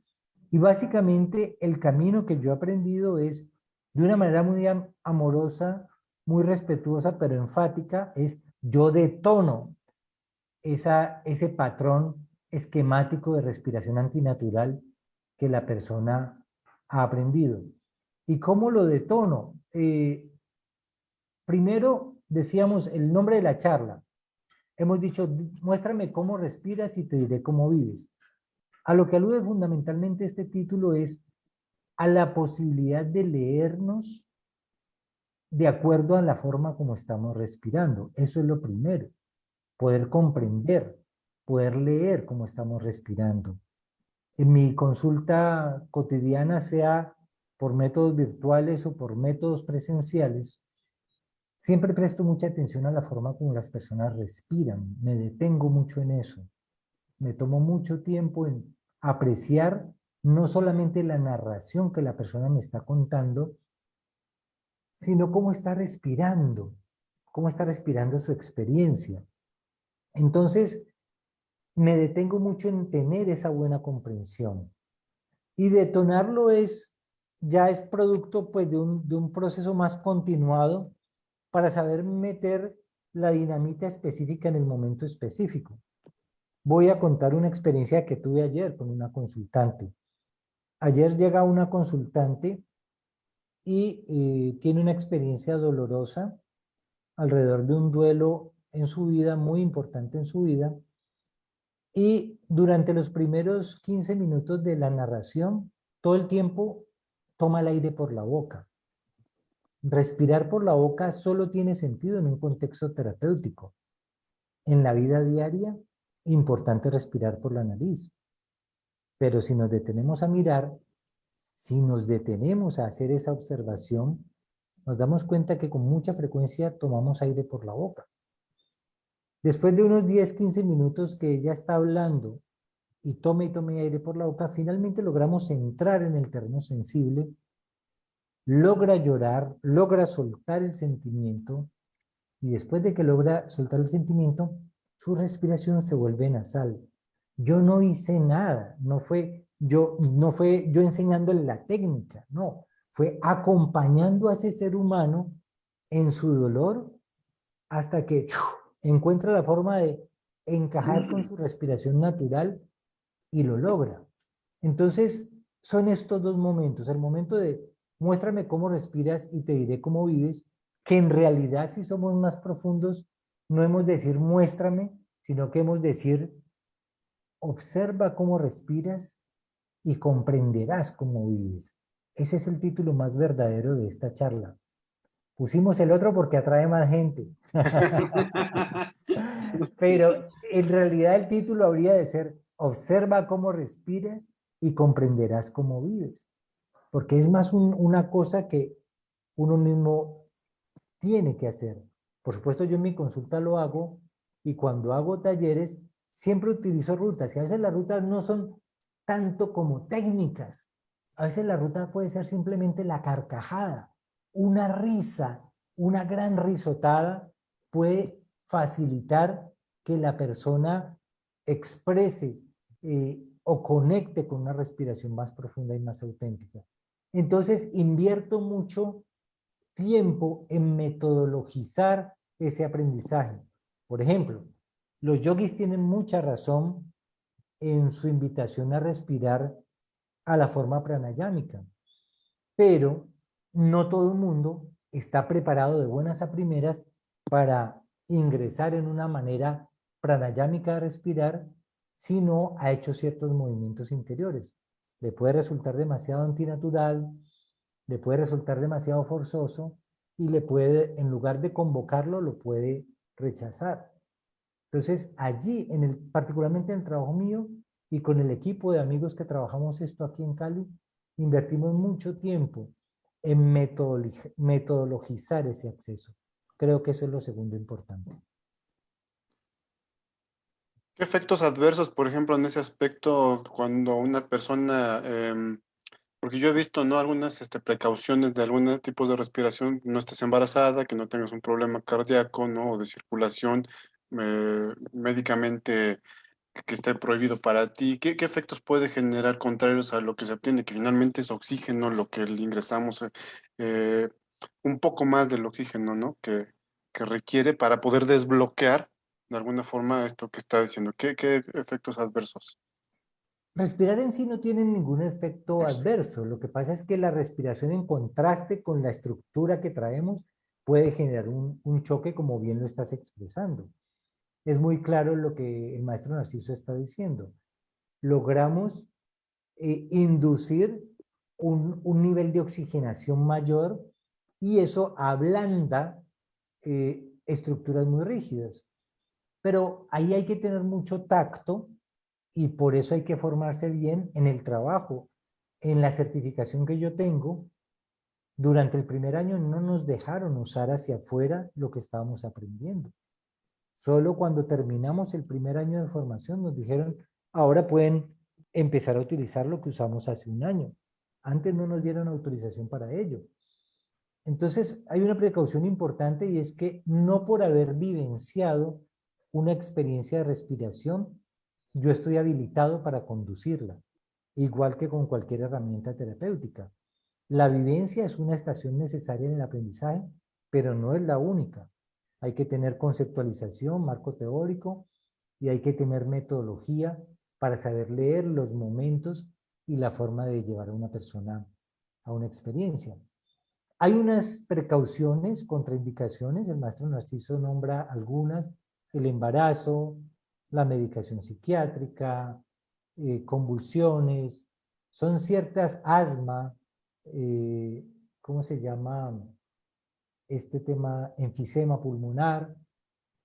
C: Y básicamente el camino que yo he aprendido es, de una manera muy amorosa, muy respetuosa, pero enfática, es yo detono esa, ese patrón esquemático de respiración antinatural que la persona ha aprendido. ¿Y cómo lo detono? Eh, primero, decíamos el nombre de la charla. Hemos dicho, muéstrame cómo respiras y te diré cómo vives. A lo que alude fundamentalmente este título es a la posibilidad de leernos de acuerdo a la forma como estamos respirando. Eso es lo primero. Poder comprender, poder leer cómo estamos respirando. En mi consulta cotidiana, sea por métodos virtuales o por métodos presenciales, siempre presto mucha atención a la forma como las personas respiran. Me detengo mucho en eso. Me tomo mucho tiempo en apreciar no solamente la narración que la persona me está contando, sino cómo está respirando, cómo está respirando su experiencia. Entonces, me detengo mucho en tener esa buena comprensión. Y detonarlo es, ya es producto pues, de, un, de un proceso más continuado para saber meter la dinamita específica en el momento específico. Voy a contar una experiencia que tuve ayer con una consultante. Ayer llega una consultante y eh, tiene una experiencia dolorosa alrededor de un duelo en su vida, muy importante en su vida, y durante los primeros 15 minutos de la narración, todo el tiempo toma el aire por la boca. Respirar por la boca solo tiene sentido en un contexto terapéutico. En la vida diaria, importante respirar por la nariz. Pero si nos detenemos a mirar, si nos detenemos a hacer esa observación, nos damos cuenta que con mucha frecuencia tomamos aire por la boca. Después de unos 10, 15 minutos que ella está hablando y tome y tome aire por la boca, finalmente logramos entrar en el terreno sensible, logra llorar, logra soltar el sentimiento y después de que logra soltar el sentimiento, su respiración se vuelve nasal. Yo no hice nada, no fue yo, no fue yo enseñándole la técnica, no, fue acompañando a ese ser humano en su dolor hasta que encuentra la forma de encajar con su respiración natural y lo logra. Entonces, son estos dos momentos, el momento de muéstrame cómo respiras y te diré cómo vives, que en realidad si somos más profundos, no hemos de decir muéstrame, sino que hemos de decir observa cómo respiras y comprenderás cómo vives. Ese es el título más verdadero de esta charla. Pusimos el otro porque atrae más gente. Pero en realidad el título habría de ser Observa cómo respiras y comprenderás cómo vives. Porque es más una cosa que uno mismo tiene que hacer. Por supuesto yo en mi consulta lo hago y cuando hago talleres siempre utilizo rutas y a veces las rutas no son tanto como técnicas. A veces la ruta puede ser simplemente la carcajada, una risa, una gran risotada puede facilitar que la persona exprese eh, o conecte con una respiración más profunda y más auténtica. Entonces, invierto mucho tiempo en metodologizar ese aprendizaje. Por ejemplo, los yogis tienen mucha razón en su invitación a respirar a la forma pranayámica, pero no todo el mundo está preparado de buenas a primeras para ingresar en una manera pranayámica de respirar si no ha hecho ciertos movimientos interiores. Le puede resultar demasiado antinatural, le puede resultar demasiado forzoso y le puede, en lugar de convocarlo, lo puede rechazar. Entonces, allí, en el, particularmente en el trabajo mío y con el equipo de amigos que trabajamos esto aquí en Cali, invertimos mucho tiempo en metodologizar ese acceso. Creo que eso es lo segundo importante.
B: ¿Qué efectos adversos, por ejemplo, en ese aspecto, cuando una persona, em, porque yo he visto, ¿no? Algunas este, precauciones de algunos tipos de respiración, no estés embarazada, que no tengas un problema cardíaco, ¿no? O de circulación, eh, médicamente que esté prohibido para ti, ¿qué, ¿qué, efectos puede generar contrarios a lo que se obtiene? Que finalmente es oxígeno lo que le ingresamos, eh, eh, un poco más del oxígeno, ¿no? Que requiere para poder desbloquear de alguna forma esto que está diciendo. ¿Qué, qué efectos adversos?
C: Respirar en sí no tiene ningún efecto adverso. Lo que pasa es que la respiración en contraste con la estructura que traemos puede generar un, un choque como bien lo estás expresando. Es muy claro lo que el maestro Narciso está diciendo. Logramos eh, inducir un, un, nivel de oxigenación mayor y eso ablanda eh, estructuras muy rígidas. Pero ahí hay que tener mucho tacto y por eso hay que formarse bien en el trabajo. En la certificación que yo tengo, durante el primer año no nos dejaron usar hacia afuera lo que estábamos aprendiendo. Solo cuando terminamos el primer año de formación nos dijeron, ahora pueden empezar a utilizar lo que usamos hace un año. Antes no nos dieron autorización para ello. Entonces hay una precaución importante y es que no por haber vivenciado una experiencia de respiración, yo estoy habilitado para conducirla, igual que con cualquier herramienta terapéutica. La vivencia es una estación necesaria en el aprendizaje, pero no es la única. Hay que tener conceptualización, marco teórico, y hay que tener metodología para saber leer los momentos y la forma de llevar a una persona a una experiencia. Hay unas precauciones, contraindicaciones, el maestro Narciso nombra algunas, el embarazo, la medicación psiquiátrica, eh, convulsiones, son ciertas asma, eh, ¿cómo se llama este tema? Enfisema pulmonar.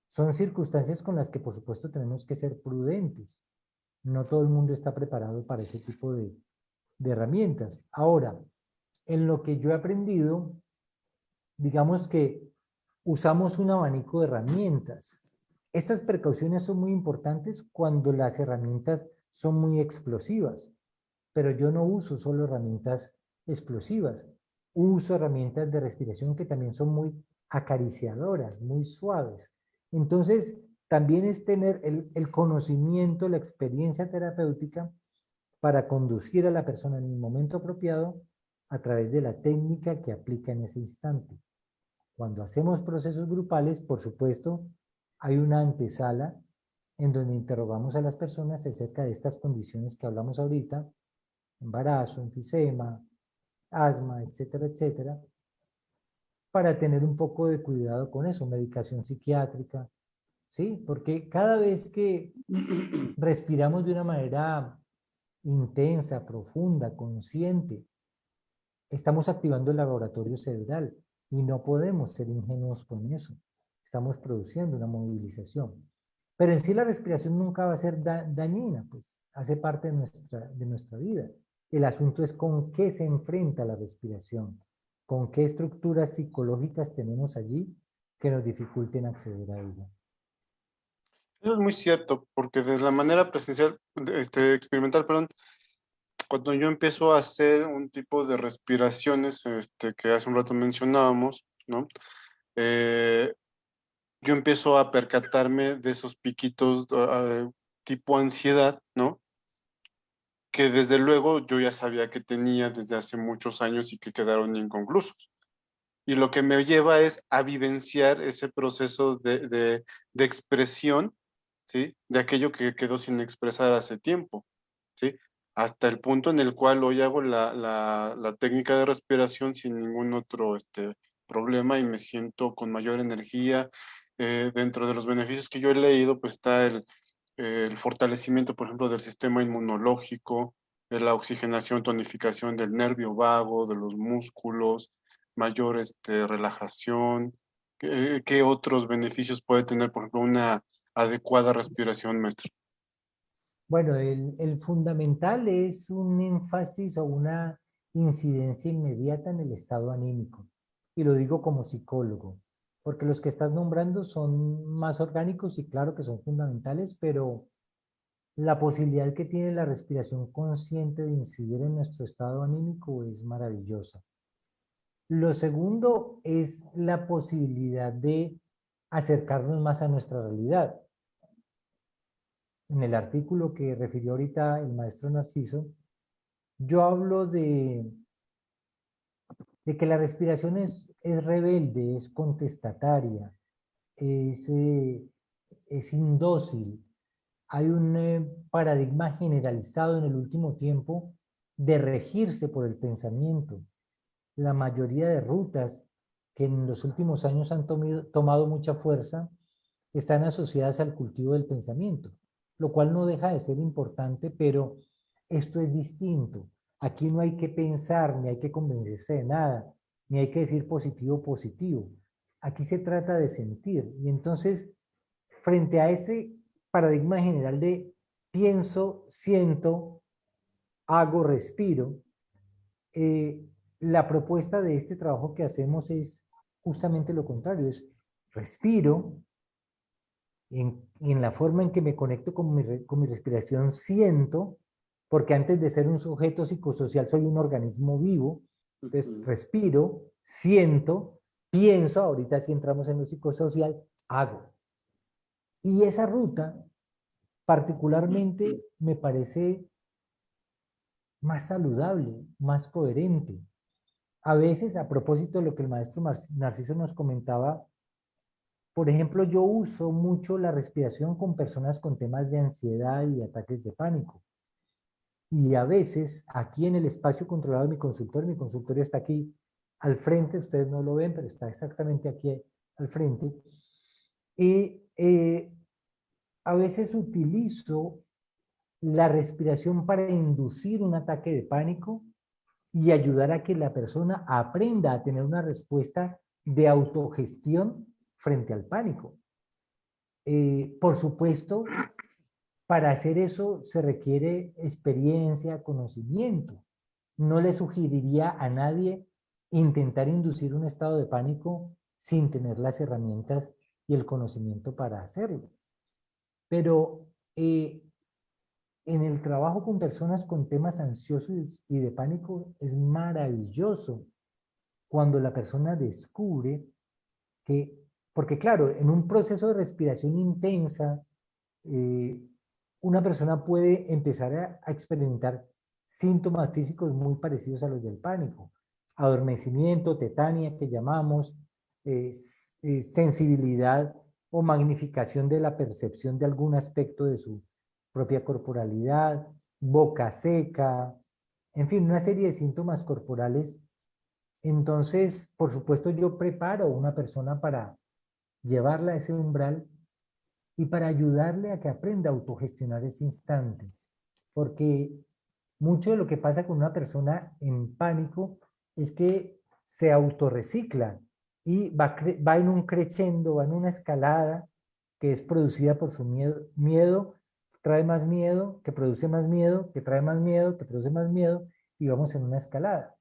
C: Son circunstancias con las que por supuesto tenemos que ser prudentes. No todo el mundo está preparado para ese tipo de, de herramientas. Ahora, en lo que yo he aprendido, digamos que usamos un abanico de herramientas. Estas precauciones son muy importantes cuando las herramientas son muy explosivas, pero yo no uso solo herramientas explosivas, uso herramientas de respiración que también son muy acariciadoras, muy suaves. Entonces, también es tener el, conocimiento, la experiencia terapéutica para conducir a la persona en el momento apropiado a través de la técnica que aplica en ese instante. Cuando hacemos procesos grupales, por supuesto, hay una antesala en donde interrogamos a las personas acerca de estas condiciones que hablamos ahorita, embarazo, enfisema, asma, etcétera, etcétera, para tener un poco de cuidado con eso, medicación psiquiátrica, ¿sí? Porque cada vez que respiramos de una manera intensa, profunda, consciente, estamos activando el laboratorio cerebral y no podemos ser ingenuos con eso estamos produciendo una movilización. Pero en sí la respiración nunca va a ser dañina, pues hace parte de nuestra, de nuestra vida. El asunto es con qué se enfrenta la respiración, con qué estructuras psicológicas tenemos allí que nos dificulten acceder a ella.
B: Eso es muy cierto, porque desde la manera presencial, este, experimental, perdón, cuando yo empiezo a hacer un tipo de respiraciones este, que hace un rato mencionábamos, ¿no? Eh, yo empiezo a percatarme de esos piquitos uh, tipo ansiedad, ¿no? que desde luego yo ya sabía que tenía desde hace muchos años y que quedaron inconclusos. Y lo que me lleva es a vivenciar ese proceso de, de, de expresión, ¿sí? De aquello que quedó sin expresar hace tiempo, ¿sí? Hasta el punto en el cual hoy hago la, la, la técnica de respiración sin ningún otro este, problema y me siento con mayor energía. Eh, dentro de los beneficios que yo he leído, pues está el, fortalecimiento, por ejemplo, del sistema inmunológico, de la oxigenación, tonificación del nervio vago, de los músculos, mayor este, relajación. ¿Qué, ¿Qué, otros beneficios puede tener, por ejemplo, una adecuada respiración, maestro?
C: Bueno, el, el fundamental es un énfasis o una incidencia inmediata en el estado anímico. Y lo digo como psicólogo porque los que estás nombrando son más orgánicos y claro que son fundamentales, pero la posibilidad que tiene la respiración consciente de incidir en nuestro estado anímico es maravillosa. Lo segundo es la posibilidad de acercarnos más a nuestra realidad. En el artículo que refirió ahorita el maestro Narciso, yo hablo de de que la respiración es, es rebelde, es contestataria, es, eh, es indócil. Hay un eh, paradigma generalizado en el último tiempo de regirse por el pensamiento. La mayoría de rutas que en los últimos años han tomado, tomado mucha fuerza están asociadas al cultivo del pensamiento, lo cual no deja de ser importante, pero esto es distinto. Aquí no hay que pensar, ni hay que convencerse de nada, ni hay que decir positivo, positivo. Aquí se trata de sentir. Y entonces, frente a ese paradigma general de pienso, siento, hago, respiro, eh, la propuesta de este trabajo que hacemos es justamente lo contrario, es respiro, en, en la forma en que me conecto con mi, con mi respiración siento, porque antes de ser un sujeto psicosocial soy un organismo vivo, entonces respiro, siento, pienso, ahorita si entramos en lo psicosocial, hago. Y esa ruta particularmente me parece más saludable, más coherente. A veces, a propósito de lo que el maestro Narciso nos comentaba, por ejemplo, yo uso mucho la respiración con personas con temas de ansiedad y ataques de pánico. Y a veces, aquí en el espacio controlado de mi consultorio, mi consultorio está aquí al frente, ustedes no lo ven, pero está exactamente aquí al frente. Y eh, a veces utilizo la respiración para inducir un ataque de pánico y ayudar a que la persona aprenda a tener una respuesta de autogestión frente al pánico. Eh, por supuesto, para hacer eso se requiere experiencia, conocimiento. No le sugeriría a nadie intentar inducir un estado de pánico sin tener las herramientas y el conocimiento para hacerlo. Pero eh, en el trabajo con personas con temas ansiosos y de pánico es maravilloso cuando la persona descubre que, porque claro, en un proceso de respiración intensa, eh, una persona puede empezar a, experimentar síntomas físicos muy parecidos a los del pánico. Adormecimiento, tetania que llamamos, eh, eh, sensibilidad o magnificación de la percepción de algún aspecto de su propia corporalidad, boca seca, en fin, una serie de síntomas corporales. Entonces, por supuesto, yo preparo a una persona para llevarla a ese umbral y para ayudarle a que aprenda a autogestionar ese instante. Porque mucho de lo que pasa con una persona en pánico es que se autorrecicla y va, va en un crescendo, va en una escalada que es producida por su miedo. Miedo trae más miedo, que produce más miedo, que trae más miedo, que produce más miedo, y vamos en una escalada.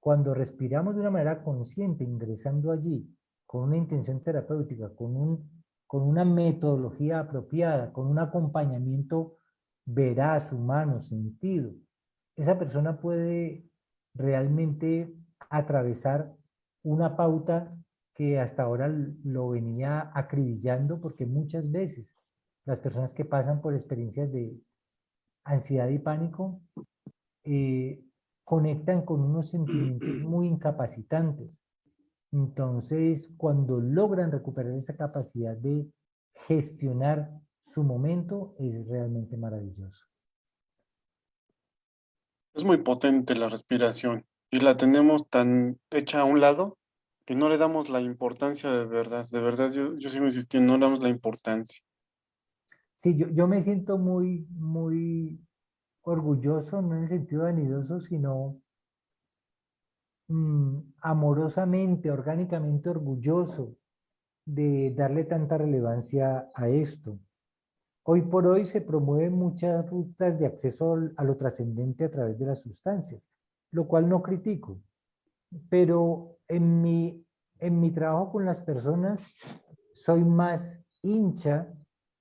C: Cuando respiramos de una manera consciente, ingresando allí, con una intención terapéutica, con un con una metodología apropiada, con un acompañamiento veraz, humano, sentido, esa persona puede realmente atravesar una pauta que hasta ahora lo venía acribillando porque muchas veces las personas que pasan por experiencias de, ansiedad y pánico, eh, conectan con unos sentimientos muy incapacitantes. Entonces, cuando logran recuperar esa capacidad de gestionar su momento, es realmente maravilloso.
B: Es muy potente la respiración y la tenemos tan hecha a un lado que no le damos la importancia de verdad. De verdad, yo, yo sigo insistiendo, no le damos la importancia.
C: Sí, yo, yo me siento muy, muy orgulloso, no en el sentido vanidoso, sino mm, amorosamente, orgánicamente orgulloso de darle tanta relevancia a esto. Hoy por hoy se promueven muchas rutas de acceso a lo trascendente a través de las sustancias, lo cual no critico. Pero en mi, en mi trabajo con las personas soy más hincha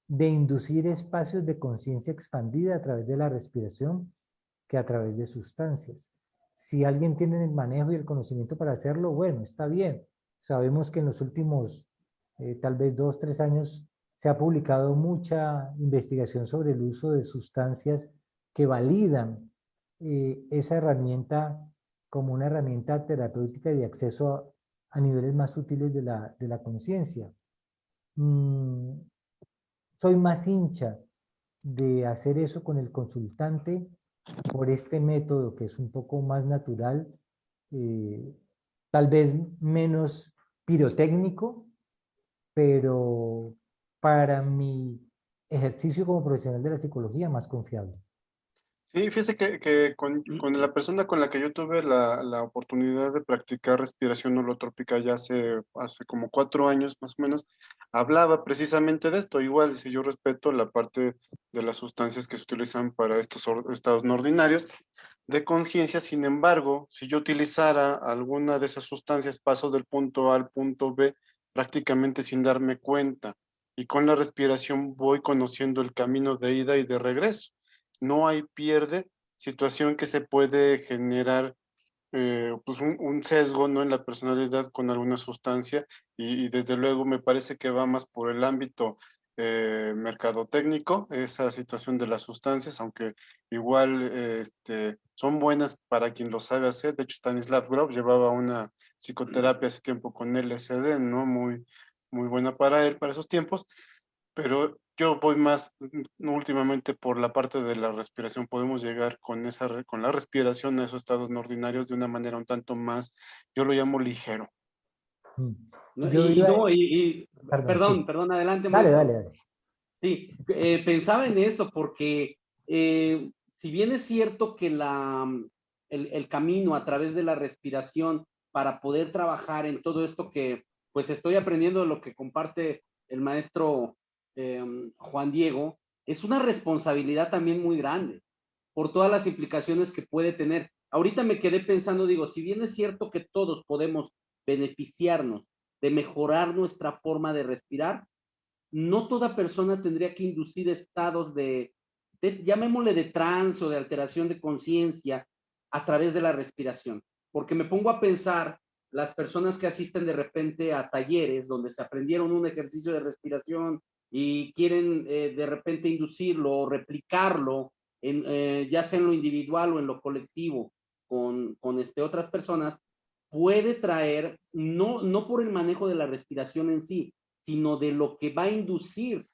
C: de inducir espacios de conciencia expandida a través de la respiración que a través de sustancias. Si alguien tiene el manejo y el conocimiento para hacerlo, bueno, está bien. Sabemos que en los últimos eh, tal vez dos, tres años se ha publicado mucha investigación sobre el uso de sustancias que validan eh, esa herramienta como una herramienta terapéutica de acceso a, niveles más sutiles de la, de la conciencia. Mm, soy más hincha de hacer eso con el consultante por este método que es un poco más natural, eh, tal vez menos pirotécnico, pero para mi ejercicio como profesional de la psicología más confiable.
B: Sí, fíjese que, con, la persona con la que yo tuve la, oportunidad de practicar respiración holotrópica ya hace, hace como cuatro años más o menos, hablaba precisamente de esto. Igual, dice, yo respeto la parte de las sustancias que se utilizan para estos estados no ordinarios de conciencia, sin embargo, si yo utilizara alguna de esas sustancias, paso del punto A al punto B prácticamente sin darme cuenta. Y con la respiración voy conociendo el camino de ida y de regreso no hay pierde, situación que se puede generar eh, pues un, sesgo ¿no? en la personalidad con alguna sustancia y, desde luego me parece que va más por el ámbito eh, mercadotécnico, esa situación de las sustancias, aunque igual este, son buenas para quien lo sabe hacer. De hecho, Stanislav Grof llevaba una psicoterapia hace tiempo con LSD, ¿no? Muy, muy buena para él, para esos tiempos, pero yo voy más mm, últimamente por la parte de la respiración. Podemos llegar con, esa, con la respiración a esos estados no ordinarios de una manera un tanto más, yo lo llamo ligero.
A: Mm. y, perdón, perdón, adelante.
C: Dale, dale, dale.
A: Sí, eh, pensaba en esto porque eh, si bien es cierto que la, el, el, camino a través de la respiración para poder trabajar en todo esto que pues estoy aprendiendo de lo que comparte el maestro Em, Juan Diego, es una responsabilidad también muy grande por todas las implicaciones que puede tener. Ahorita me quedé pensando, digo, si bien es cierto que todos podemos beneficiarnos de mejorar nuestra forma de respirar, no toda persona tendría que inducir estados de, de llamémosle de trance o de alteración de conciencia a través de la respiración. Porque me pongo a pensar las personas que asisten de repente a talleres donde se aprendieron un ejercicio de respiración y quieren eh, de repente inducirlo o replicarlo, en, eh, ya sea en lo individual o en lo colectivo, con, con este, otras personas, puede traer, no, no por el manejo de la respiración en sí, sino de lo que va a inducir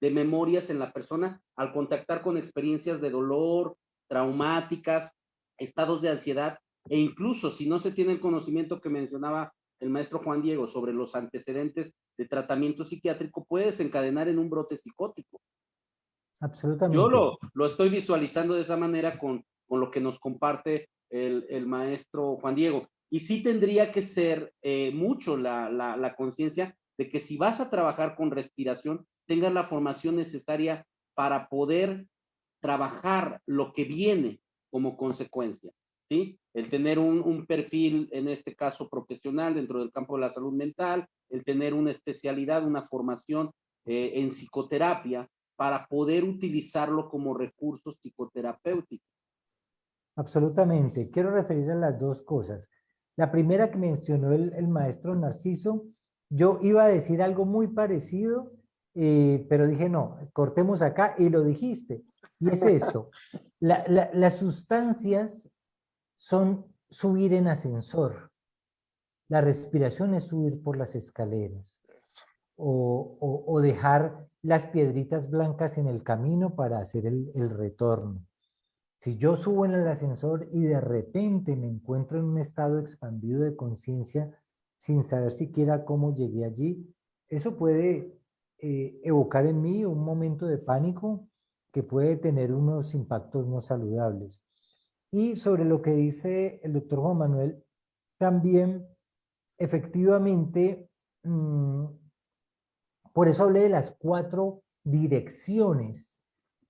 A: de memorias en la persona al contactar con experiencias de dolor, traumáticas, estados de ansiedad, e incluso si no se tiene el conocimiento que mencionaba el maestro Juan Diego sobre los antecedentes de tratamiento psiquiátrico puede desencadenar en un brote psicótico.
C: Absolutamente.
A: Yo lo, lo estoy visualizando de esa manera con, con lo que nos comparte el, el, maestro Juan Diego. Y sí tendría que ser eh, mucho la, la, la conciencia de que si vas a trabajar con respiración, tengas la formación necesaria para poder trabajar lo que viene como consecuencia. ¿Sí? El tener un, perfil, en este caso profesional, dentro del campo de la salud mental, el tener una especialidad, una formación eh, en psicoterapia para poder utilizarlo como recurso psicoterapéutico.
C: Absolutamente. Quiero referir a las dos cosas. La primera que mencionó el, maestro Narciso, yo iba a decir algo muy parecido Eh, pero dije, no, cortemos acá y lo dijiste. Y es esto, las sustancias son subir en ascensor. La respiración es subir por las escaleras. O, dejar las piedritas blancas en el camino para hacer el, el retorno. Si yo subo en el ascensor y de repente me encuentro en un estado expandido de conciencia sin saber siquiera cómo llegué allí, eso puede eh, evocar en mí un momento de pánico que puede tener unos impactos no saludables. Y sobre lo que dice el doctor Juan Manuel, también efectivamente, mm, por eso hablé de las cuatro direcciones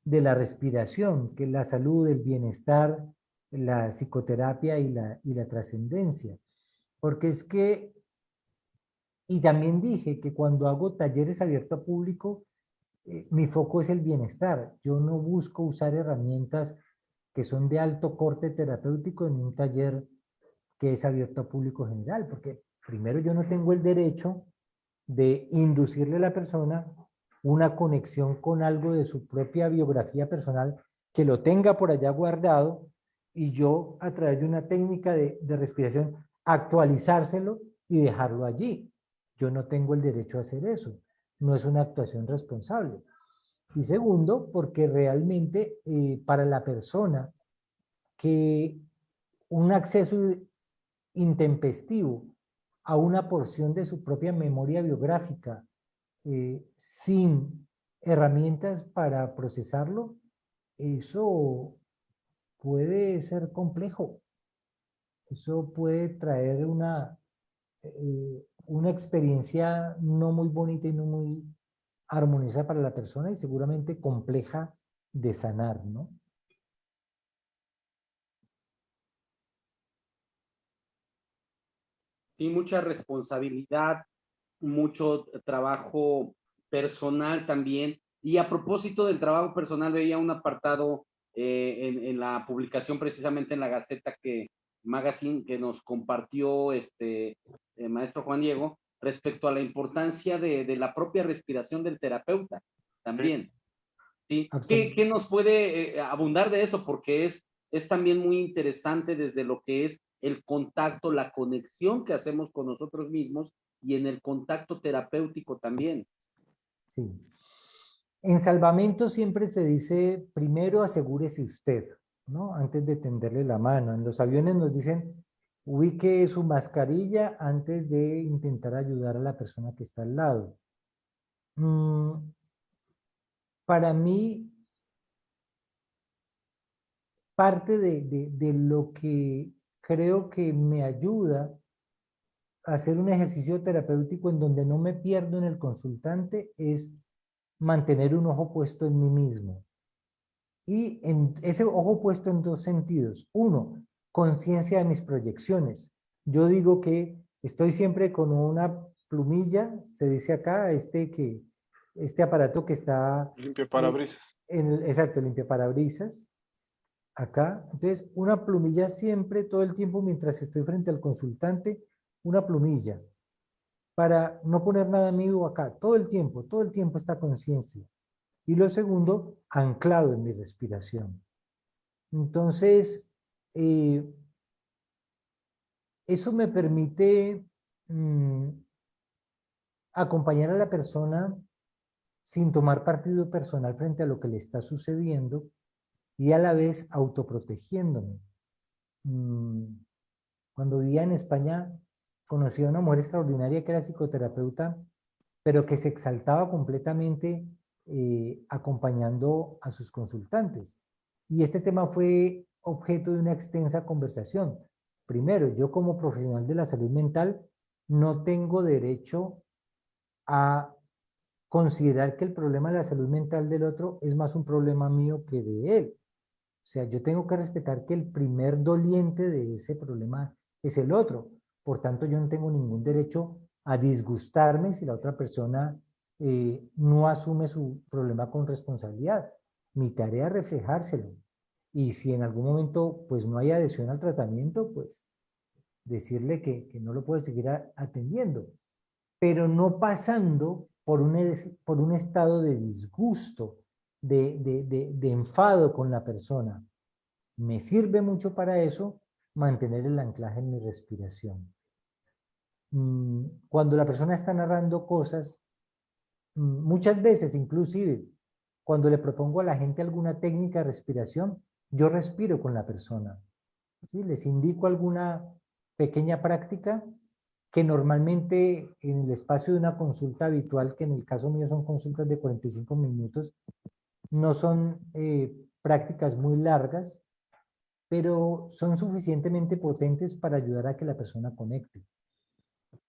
C: de la respiración, que es la salud, el bienestar, la psicoterapia y la, y la trascendencia. Porque es que, y también dije que cuando hago talleres abiertos a público, eh, mi foco es el bienestar. Yo no busco usar herramientas que son de alto corte terapéutico en un taller que es abierto a público general, porque primero yo no tengo el derecho de inducirle a la persona una conexión con algo de su propia biografía personal, que lo tenga por allá guardado y yo a través de una técnica de, respiración actualizárselo y dejarlo allí. Yo no tengo el derecho a hacer eso. No es una actuación responsable. Y segundo, porque realmente eh, para la persona que un acceso intempestivo a una porción de su propia memoria biográfica eh, sin herramientas para procesarlo, eso puede ser complejo. Eso puede traer una, eh, una experiencia no muy bonita y no muy armoniosa para la persona y seguramente compleja de sanar, ¿no?
A: Sí, mucha responsabilidad, mucho trabajo personal también. Y a propósito del trabajo personal, veía un apartado eh, en, la publicación precisamente en la Gaceta que Magazine que nos compartió este maestro Juan Diego respecto a la importancia de, de, la propia respiración del terapeuta también. ¿sí? ¿Qué, ¿Qué, nos puede eh, abundar de eso? Porque es, es también muy interesante desde lo que es el contacto, la conexión que hacemos con nosotros mismos y en el contacto terapéutico también.
C: Sí. En salvamento siempre se dice, primero asegúrese usted, ¿no? Antes de tenderle la mano. En los aviones nos dicen, ubique su mascarilla antes de intentar ayudar a la persona que está al lado. Mm, para mí, parte de, de lo que creo que me ayuda a hacer un ejercicio terapéutico en donde no me pierdo en el consultante es mantener un ojo puesto en mí mismo. Y en ese ojo puesto en dos sentidos. Uno, conciencia de mis proyecciones. Yo digo que estoy siempre con una plumilla, se dice acá, este que este aparato que está...
B: Limpia parabrisas.
C: En, exacto, limpia parabrisas acá. Entonces, una plumilla siempre, todo el tiempo, mientras estoy frente al consultante, una plumilla, para no poner nada mío acá, todo el tiempo, todo el tiempo esta conciencia. Y lo segundo, anclado en mi respiración. Entonces, eh, eso me permite mm, acompañar a la persona sin tomar partido personal frente a lo que le está sucediendo, y a la vez autoprotegiéndome. Mm, cuando vivía en España, conocí a una mujer extraordinaria que era psicoterapeuta, pero que se exaltaba completamente eh, acompañando a sus consultantes. Y este tema fue objeto de una extensa conversación. Primero, yo como profesional de la salud mental no tengo derecho a considerar que el problema de la salud mental del otro es más un problema mío que de él. O sea, yo tengo que respetar que el primer doliente de ese problema es el otro. Por tanto, yo no tengo ningún derecho a disgustarme si la otra persona eh, no asume su problema con responsabilidad. Mi tarea es reflejárselo. Y si en algún momento pues no hay adhesión al tratamiento, pues decirle que, que no lo puedo seguir atendiendo. Pero no pasando por un, por un estado de disgusto, de, de, de enfado con la persona. Me sirve mucho para eso mantener el anclaje en mi respiración. Mm, cuando la persona está narrando cosas, mm, muchas veces inclusive cuando le propongo a la gente alguna técnica de respiración, yo respiro con la persona. ¿sí? Les indico alguna pequeña práctica que normalmente en el espacio de una consulta habitual, que en el caso mío son consultas de 45 minutos, no son eh, prácticas muy largas, pero son suficientemente potentes para ayudar a que la persona conecte.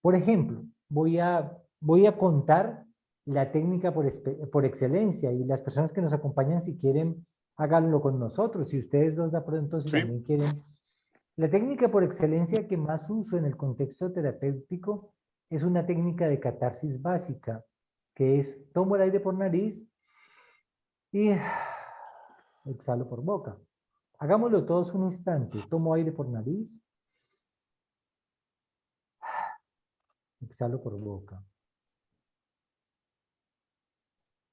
C: Por ejemplo, voy a, voy a contar la técnica por, por excelencia y las personas que nos acompañan, si quieren, háganlo con nosotros. Si ustedes dos de pronto, si también quieren. La técnica por excelencia que más uso en el contexto terapéutico es una técnica de catarsis básica, que es tomo el aire por nariz y exhalo por boca. Hagámoslo todos un instante. Tomo aire por nariz. Exhalo por boca.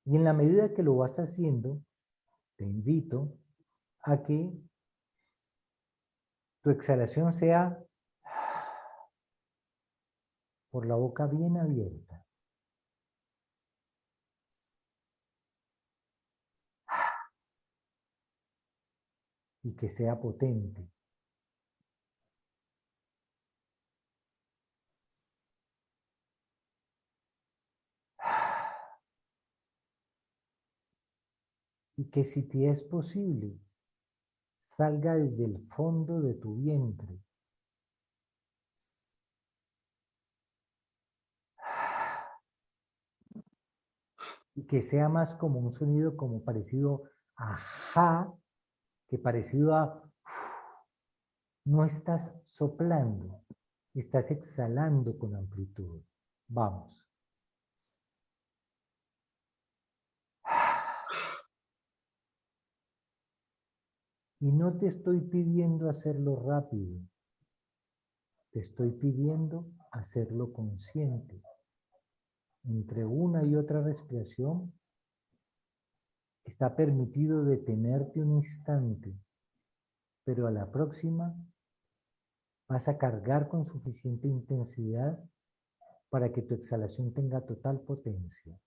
C: Y en la medida que lo vas haciendo, te invito a que tu exhalación sea por la boca bien abierta. Y que sea potente. Y que si te es posible, salga desde el fondo de tu vientre. Y que sea más como un sonido como parecido a ja, que parecido a no estás soplando, estás exhalando con amplitud. Vamos. Y no te estoy pidiendo hacerlo rápido. Te estoy pidiendo hacerlo consciente. Entre una y otra respiración está permitido detenerte un instante, pero a la próxima vas a cargar con suficiente intensidad para que tu exhalación tenga total potencia.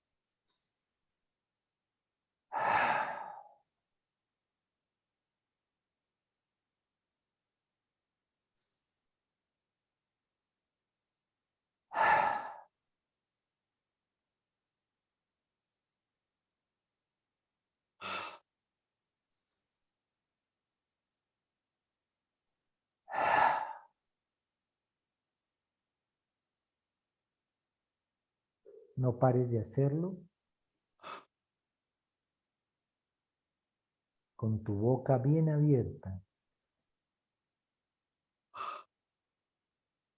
C: No pares de hacerlo. Con tu boca bien abierta.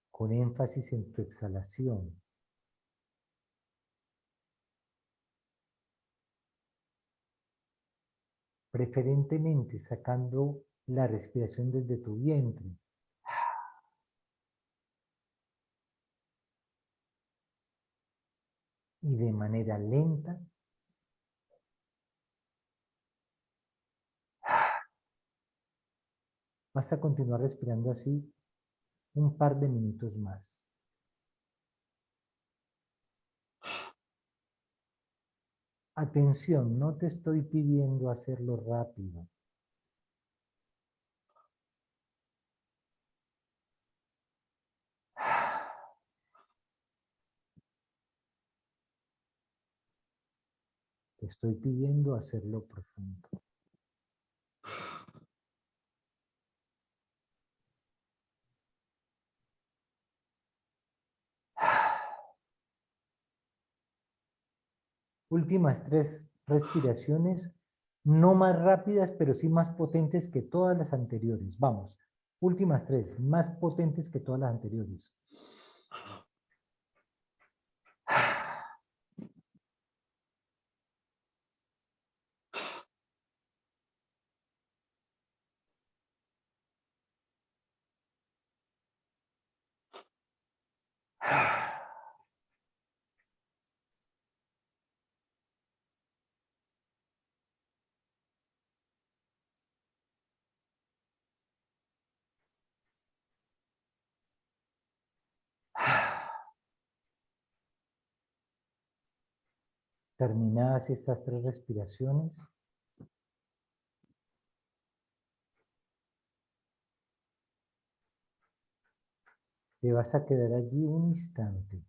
C: Con énfasis en tu exhalación. Preferentemente sacando la respiración desde tu vientre. Y de manera lenta vas a continuar respirando así un par de minutos más. Atención, no te estoy pidiendo hacerlo rápido. Te estoy pidiendo hacerlo profundo. Últimas tres respiraciones, no más rápidas, pero sí más potentes que todas las anteriores. Vamos, últimas tres, más potentes que todas las anteriores. Terminadas estas tres respiraciones, te vas a quedar allí un instante.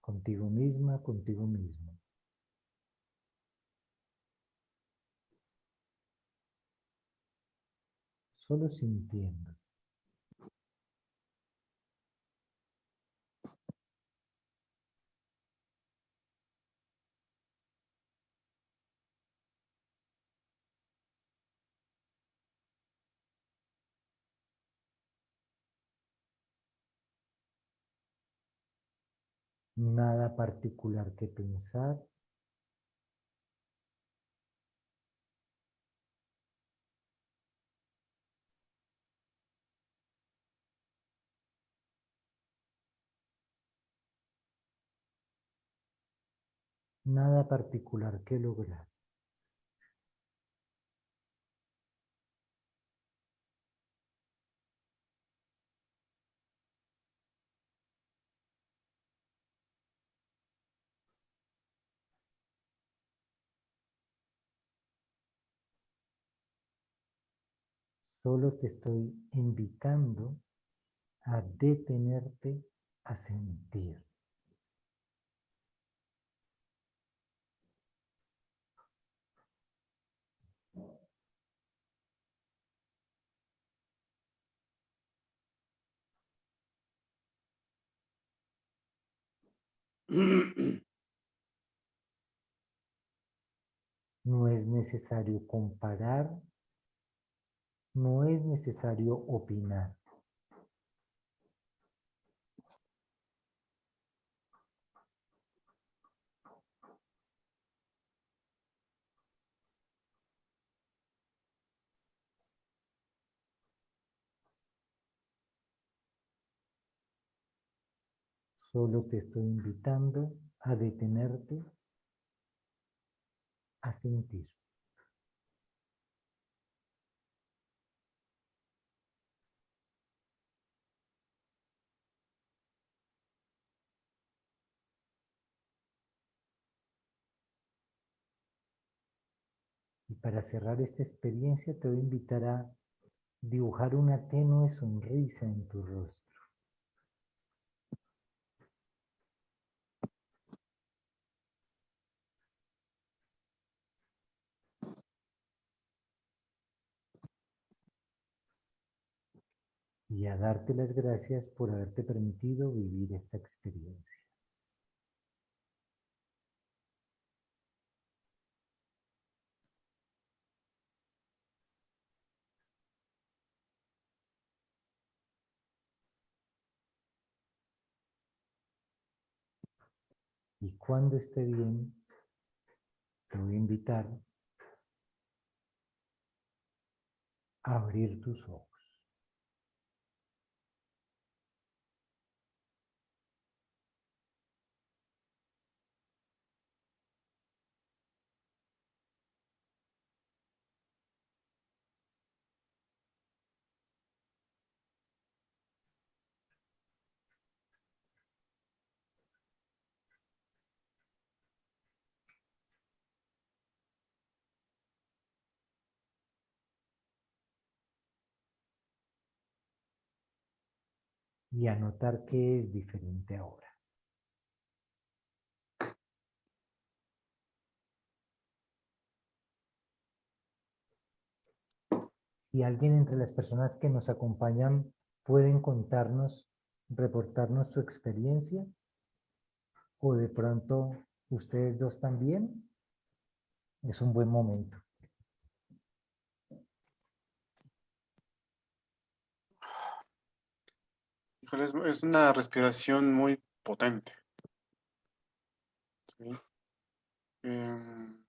C: Contigo misma, contigo mismo. Solo sintiendo. Nada particular que pensar. Nada particular que lograr. Solo te estoy invitando a detenerte a sentir. No es necesario comparar no es necesario opinar. Solo te estoy invitando a detenerte, a sentir. Para cerrar esta experiencia te voy a invitar a dibujar una tenue sonrisa en tu rostro. Y a darte las gracias por haberte permitido vivir esta experiencia. Y cuando esté bien, te voy a invitar a abrir tus ojos. Y anotar qué es diferente ahora. Si alguien entre las personas que nos acompañan pueden contarnos, reportarnos su experiencia, o de pronto ustedes dos también, es un buen momento.
B: Es, una respiración muy potente. Em,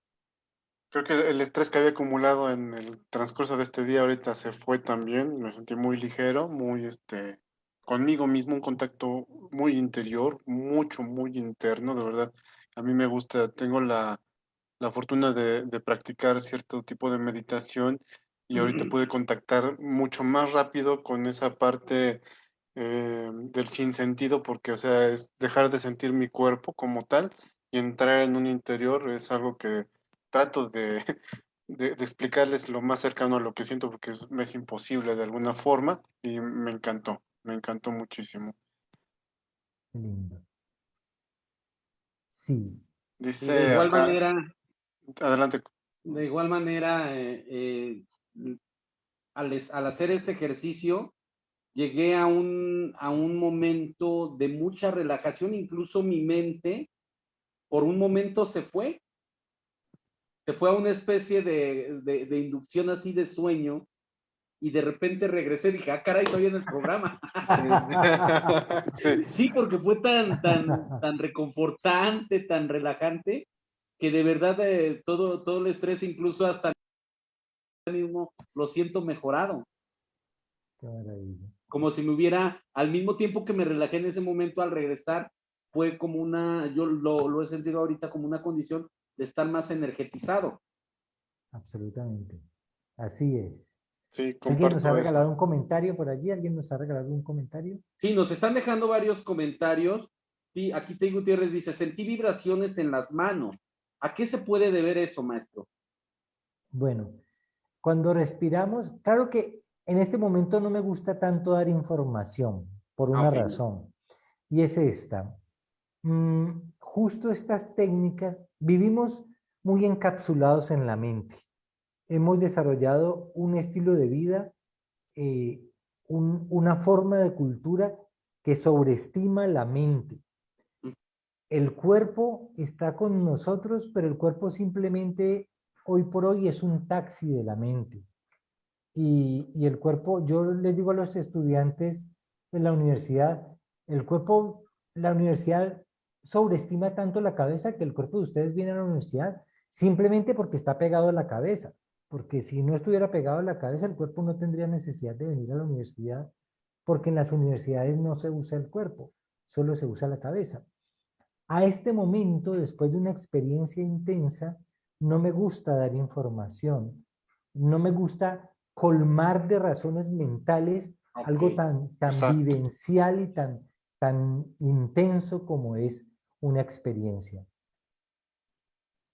B: creo que el estrés que había acumulado en el transcurso de este día ahorita se fue también. Me sentí muy ligero, muy este, conmigo mismo, un contacto muy interior, mucho, muy interno, de verdad. A mí me gusta, tengo la, la fortuna de, de, practicar cierto tipo de meditación y ahorita pude contactar mucho más rápido con esa parte eh, del sinsentido, porque, o sea, es dejar de sentir mi cuerpo como tal y entrar en un interior es algo que trato de, de, explicarles lo más cercano a lo que siento, porque es, me es imposible de alguna forma y me encantó, me encantó muchísimo.
C: Lindo. Sí.
B: Dice
A: de igual manera.
B: Adelante.
A: De igual manera, eh, eh, al, al, hacer este ejercicio, llegué a un, a un momento de mucha relajación, incluso mi mente por un momento se fue. Se fue a una especie de, de, de inducción así de sueño y de repente regresé y dije, ah, caray, estoy en el programa. sí, porque fue tan, tan, tan reconfortante, tan relajante, que de verdad eh, todo, todo el estrés, incluso hasta mismo, lo siento mejorado.
C: Qué maravilla.
A: Como si me hubiera, al mismo tiempo que me relajé en ese momento al regresar, fue como una, yo lo, lo he sentido ahorita como una condición de estar más energetizado.
C: Absolutamente. Así es.
B: Sí,
C: ¿Alguien nos ha regalado un comentario por allí? ¿Alguien nos ha regalado un comentario?
A: Sí, nos están dejando varios comentarios. Sí, aquí Tei Gutiérrez dice, sentí vibraciones en las manos. ¿A qué se puede deber eso, maestro?
C: Bueno, cuando respiramos, claro que en este momento no me gusta tanto dar información, por una okay. razón, y es esta. Mm, justo estas técnicas, vivimos muy encapsulados en la mente hemos desarrollado un estilo de vida, eh, un, una forma de cultura que sobreestima la mente. El cuerpo está con nosotros, pero el cuerpo simplemente hoy por hoy es un taxi de la mente. Y, y el cuerpo, yo les digo a los estudiantes de la universidad, el cuerpo, la universidad sobreestima tanto la cabeza que el cuerpo de ustedes viene a la universidad simplemente porque está pegado a la cabeza porque si no estuviera pegado a la cabeza, el cuerpo no tendría necesidad de venir a la universidad, porque en las universidades no se usa el cuerpo, solo se usa la cabeza. A este momento, después de una experiencia intensa, no me gusta dar información, no me gusta colmar de razones mentales okay. algo tan, tan vivencial y tan, tan intenso como es una experiencia.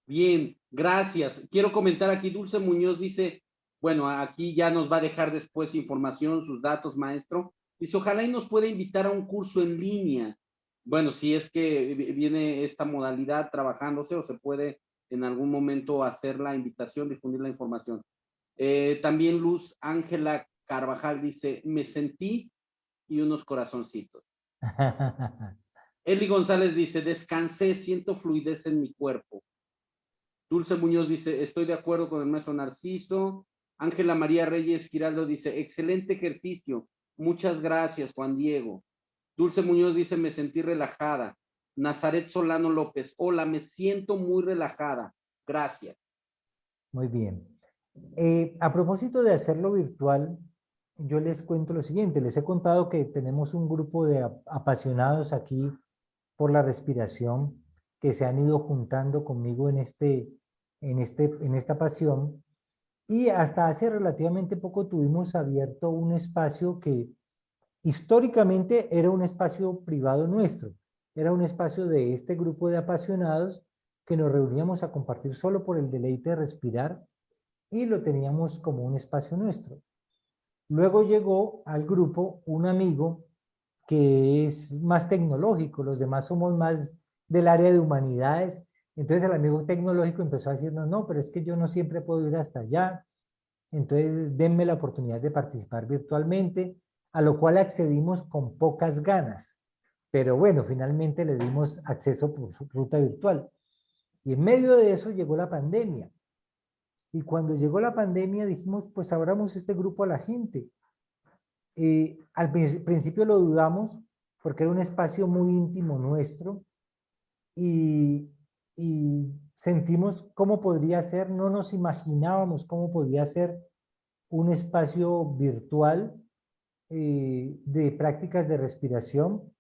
A: Bien, gracias. Quiero comentar aquí, Dulce Muñoz dice, bueno, aquí ya nos va a dejar después información, sus datos, maestro. Dice, ojalá y nos pueda invitar a un curso en línea. Bueno, si es que viene esta modalidad trabajándose o se puede en algún momento hacer la invitación, difundir la información. Eh, también Luz Ángela Carvajal dice, me sentí y unos corazoncitos. Eli González dice, descansé, siento fluidez en mi cuerpo. Dulce Muñoz dice, estoy de acuerdo con el maestro Narciso. Ángela María Reyes Giraldo dice, excelente ejercicio. Muchas gracias, Juan Diego. Dulce Muñoz dice, me sentí relajada. Nazaret Solano López, hola, me siento muy relajada. Gracias.
C: Muy bien. Eh, a propósito de hacerlo virtual, yo les cuento lo siguiente. Les he contado que tenemos un grupo de apasionados aquí por la respiración que se han ido juntando conmigo en este, en, este, en esta pasión. Y hasta hace relativamente poco tuvimos abierto un espacio que históricamente era un espacio privado nuestro. Era un espacio de este grupo de apasionados que nos reuníamos a compartir solo por el deleite de respirar y lo teníamos como un espacio nuestro. Luego llegó al grupo un amigo que es más tecnológico, los demás somos más del área de humanidades entonces el amigo tecnológico empezó a decirnos, no, pero es que yo no siempre puedo ir hasta allá, entonces denme la oportunidad de participar virtualmente, a lo cual accedimos con pocas ganas. Pero bueno, finalmente le dimos acceso por ruta virtual. Y en medio de eso llegó la pandemia. Y cuando llegó la pandemia dijimos, pues abramos este grupo a la gente. Eh, al principio lo dudamos porque era un espacio muy íntimo nuestro y, sentimos cómo podría ser, no nos imaginábamos cómo podía ser un espacio virtual eh, de prácticas de respiración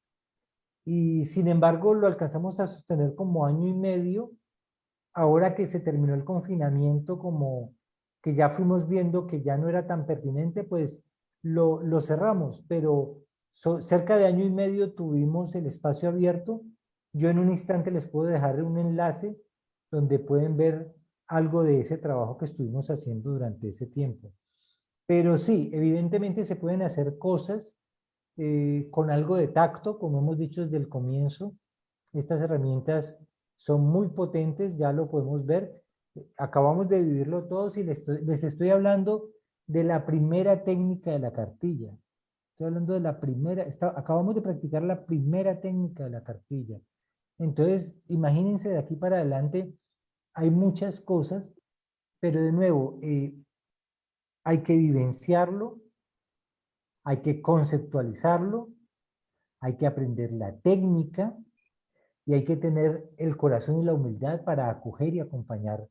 C: y sin embargo lo alcanzamos a sostener como año y medio ahora que se terminó el confinamiento como que ya fuimos viendo que ya no era tan pertinente pues lo, lo cerramos pero cerca de año y medio tuvimos el espacio abierto. Yo en un instante les puedo dejar un enlace donde pueden ver algo de ese trabajo que estuvimos haciendo durante ese tiempo. Pero sí, evidentemente se pueden hacer cosas eh, con algo de tacto, como hemos dicho desde el comienzo. Estas herramientas son muy potentes, ya lo podemos ver. Acabamos de vivirlo todos y les estoy, les estoy hablando de la primera técnica de la cartilla. Estoy hablando de la primera, acabamos de practicar la primera técnica de la cartilla. Entonces, imagínense de aquí para adelante, hay muchas cosas, pero de nuevo, eh, hay que vivenciarlo, hay que conceptualizarlo, hay que aprender la técnica y hay que tener el corazón y la humildad para acoger y acompañar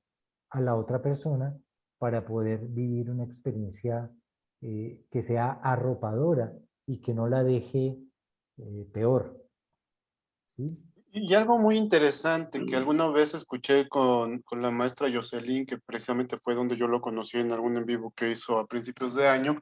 C: a la otra persona para poder vivir una experiencia eh, que sea arropadora y que no la deje eh, peor. ¿Sí?
B: Y algo muy interesante que alguna vez escuché con, con, la maestra Jocelyn, que precisamente fue donde yo lo conocí en algún en vivo que hizo a principios de año,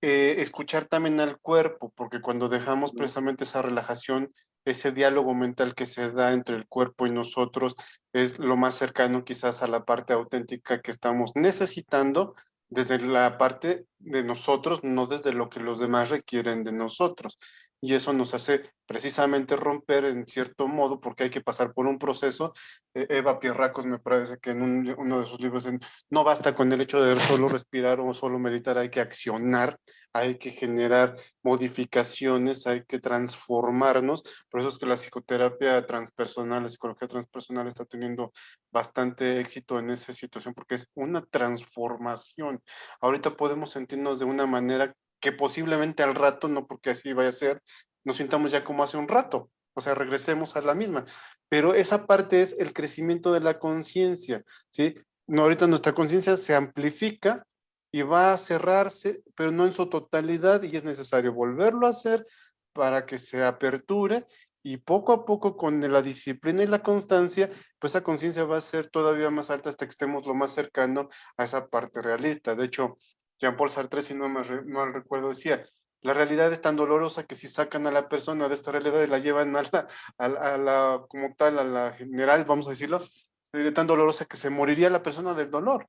B: eh, escuchar también al cuerpo, porque cuando dejamos precisamente esa relajación, ese diálogo mental que se da entre el cuerpo y nosotros es lo más cercano quizás a la parte auténtica que estamos necesitando desde la parte de nosotros, no desde lo que los demás requieren de nosotros y eso nos hace precisamente romper en cierto modo porque hay que pasar por un proceso. E, Eva Pierracos me parece que en uno de sus libros no basta con el hecho de solo respirar o solo meditar, hay que accionar, hay que generar modificaciones, hay que transformarnos. Por eso es que la psicoterapia transpersonal, la psicología transpersonal está teniendo bastante éxito en esa situación porque es una transformación. Ahorita podemos sentirnos de una manera que posiblemente al rato, no porque así vaya a ser, nos sintamos ya como hace un rato, o sea, regresemos a la misma. Pero esa parte es el crecimiento de la conciencia, ¿sí? No, ahorita nuestra conciencia se amplifica y va a cerrarse, pero no en su totalidad, y es necesario volverlo a hacer para que se aperture y poco a poco con la disciplina y la constancia, pues esa conciencia va a ser todavía más alta hasta que estemos lo más cercano a esa parte realista. De hecho, Jean-Paul Sartre, si no mal recuerdo, decía, la realidad es tan dolorosa que si sacan a la persona de esta realidad y la llevan a la, a la, como tal, a la general, vamos a decirlo, sería tan dolorosa que se moriría la persona del dolor.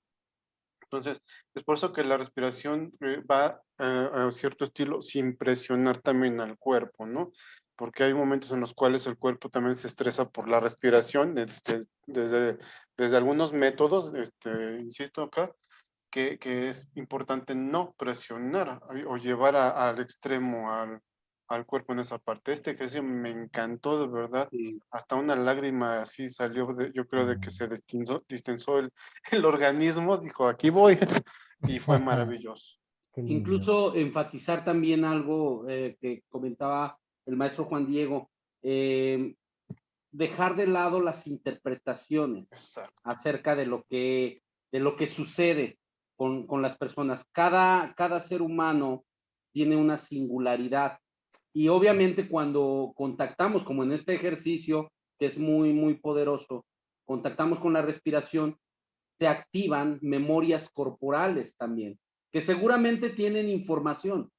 B: Entonces, es por eso que la respiración eh, va a cierto estilo sin presionar también al cuerpo, ¿no? Porque hay momentos en los cuales el cuerpo también se estresa por la respiración, este, desde, desde algunos métodos, este, insisto acá, que, es importante no presionar o llevar al extremo al, al, cuerpo en esa parte. Este ejercicio me encantó de verdad. Hasta una lágrima así salió, de, yo creo, de que se distensó, distensó el, el organismo. Dijo, aquí voy. y fue maravilloso.
A: Incluso enfatizar también algo eh, que comentaba el maestro Juan Diego. Eh, dejar de lado las interpretaciones acerca de lo que de lo que sucede con, las personas. Cada, cada ser humano tiene una singularidad y obviamente cuando contactamos, como en este ejercicio, que es muy, muy poderoso, contactamos con la respiración, se activan memorias corporales también, que seguramente tienen información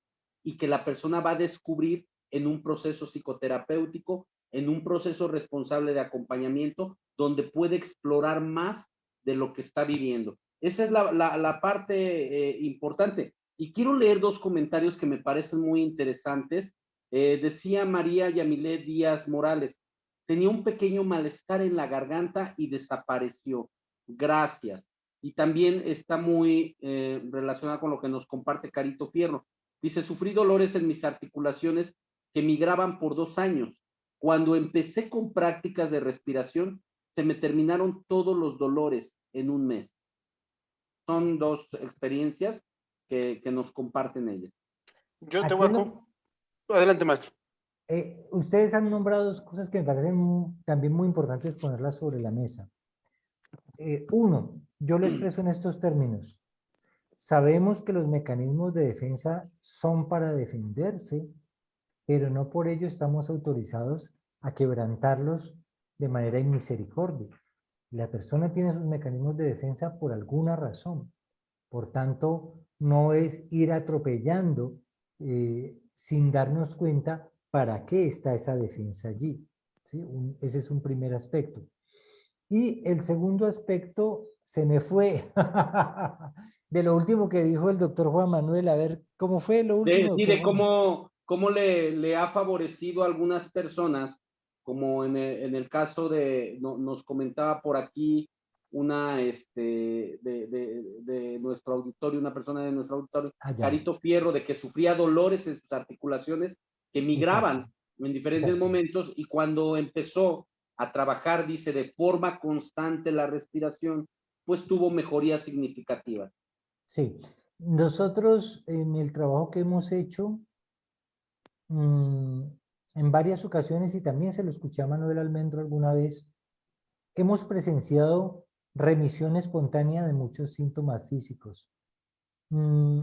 A: y que la persona va a descubrir en un proceso psicoterapéutico, en un proceso responsable de acompañamiento, donde puede explorar más de lo que está viviendo. Esa es la, parte eh, importante. Y quiero leer dos comentarios que me parecen muy interesantes. Eh, decía María Yamilet Díaz Morales, tenía un pequeño malestar en la garganta y desapareció. Gracias. Y también está muy eh, relacionado con lo que nos comparte Carito Fierro. Dice, sufrí dolores en mis articulaciones que migraban por dos años. Cuando empecé con prácticas de respiración, se me terminaron todos los dolores en un mes son dos experiencias que, que nos comparten ellas.
B: Yo te voy a... Adelante, maestro.
C: Eh, ustedes han nombrado dos cosas que me parecen también muy importantes ponerlas sobre la mesa. Eh, uno, yo lo expreso en estos términos. Sabemos que los mecanismos de defensa son para defenderse, pero no por ello estamos autorizados a quebrantarlos de manera inmisericordia. La persona tiene sus mecanismos de defensa por alguna razón. Por tanto, no es ir atropellando eh, sin darnos cuenta para qué está esa defensa allí. ¿sí? ese es un primer aspecto. Y el segundo aspecto se me fue de lo último que dijo el doctor Juan Manuel. A ver, ¿cómo fue lo último?
A: Sí, de cómo, cómo le, le, ha favorecido a algunas personas, como en el, en el caso de, nos comentaba por aquí una este, de, de, de, nuestro auditorio, una persona de nuestro auditorio, ah, Carito Fierro, de que sufría dolores en sus articulaciones que migraban en diferentes momentos y cuando empezó a trabajar, dice, de forma constante la respiración, pues tuvo mejoría significativa.
C: Sí, nosotros en el trabajo que hemos hecho, mm, en varias ocasiones, y también se lo escuché a Manuel Almendro alguna vez, hemos presenciado remisión espontánea de muchos síntomas físicos. Mm,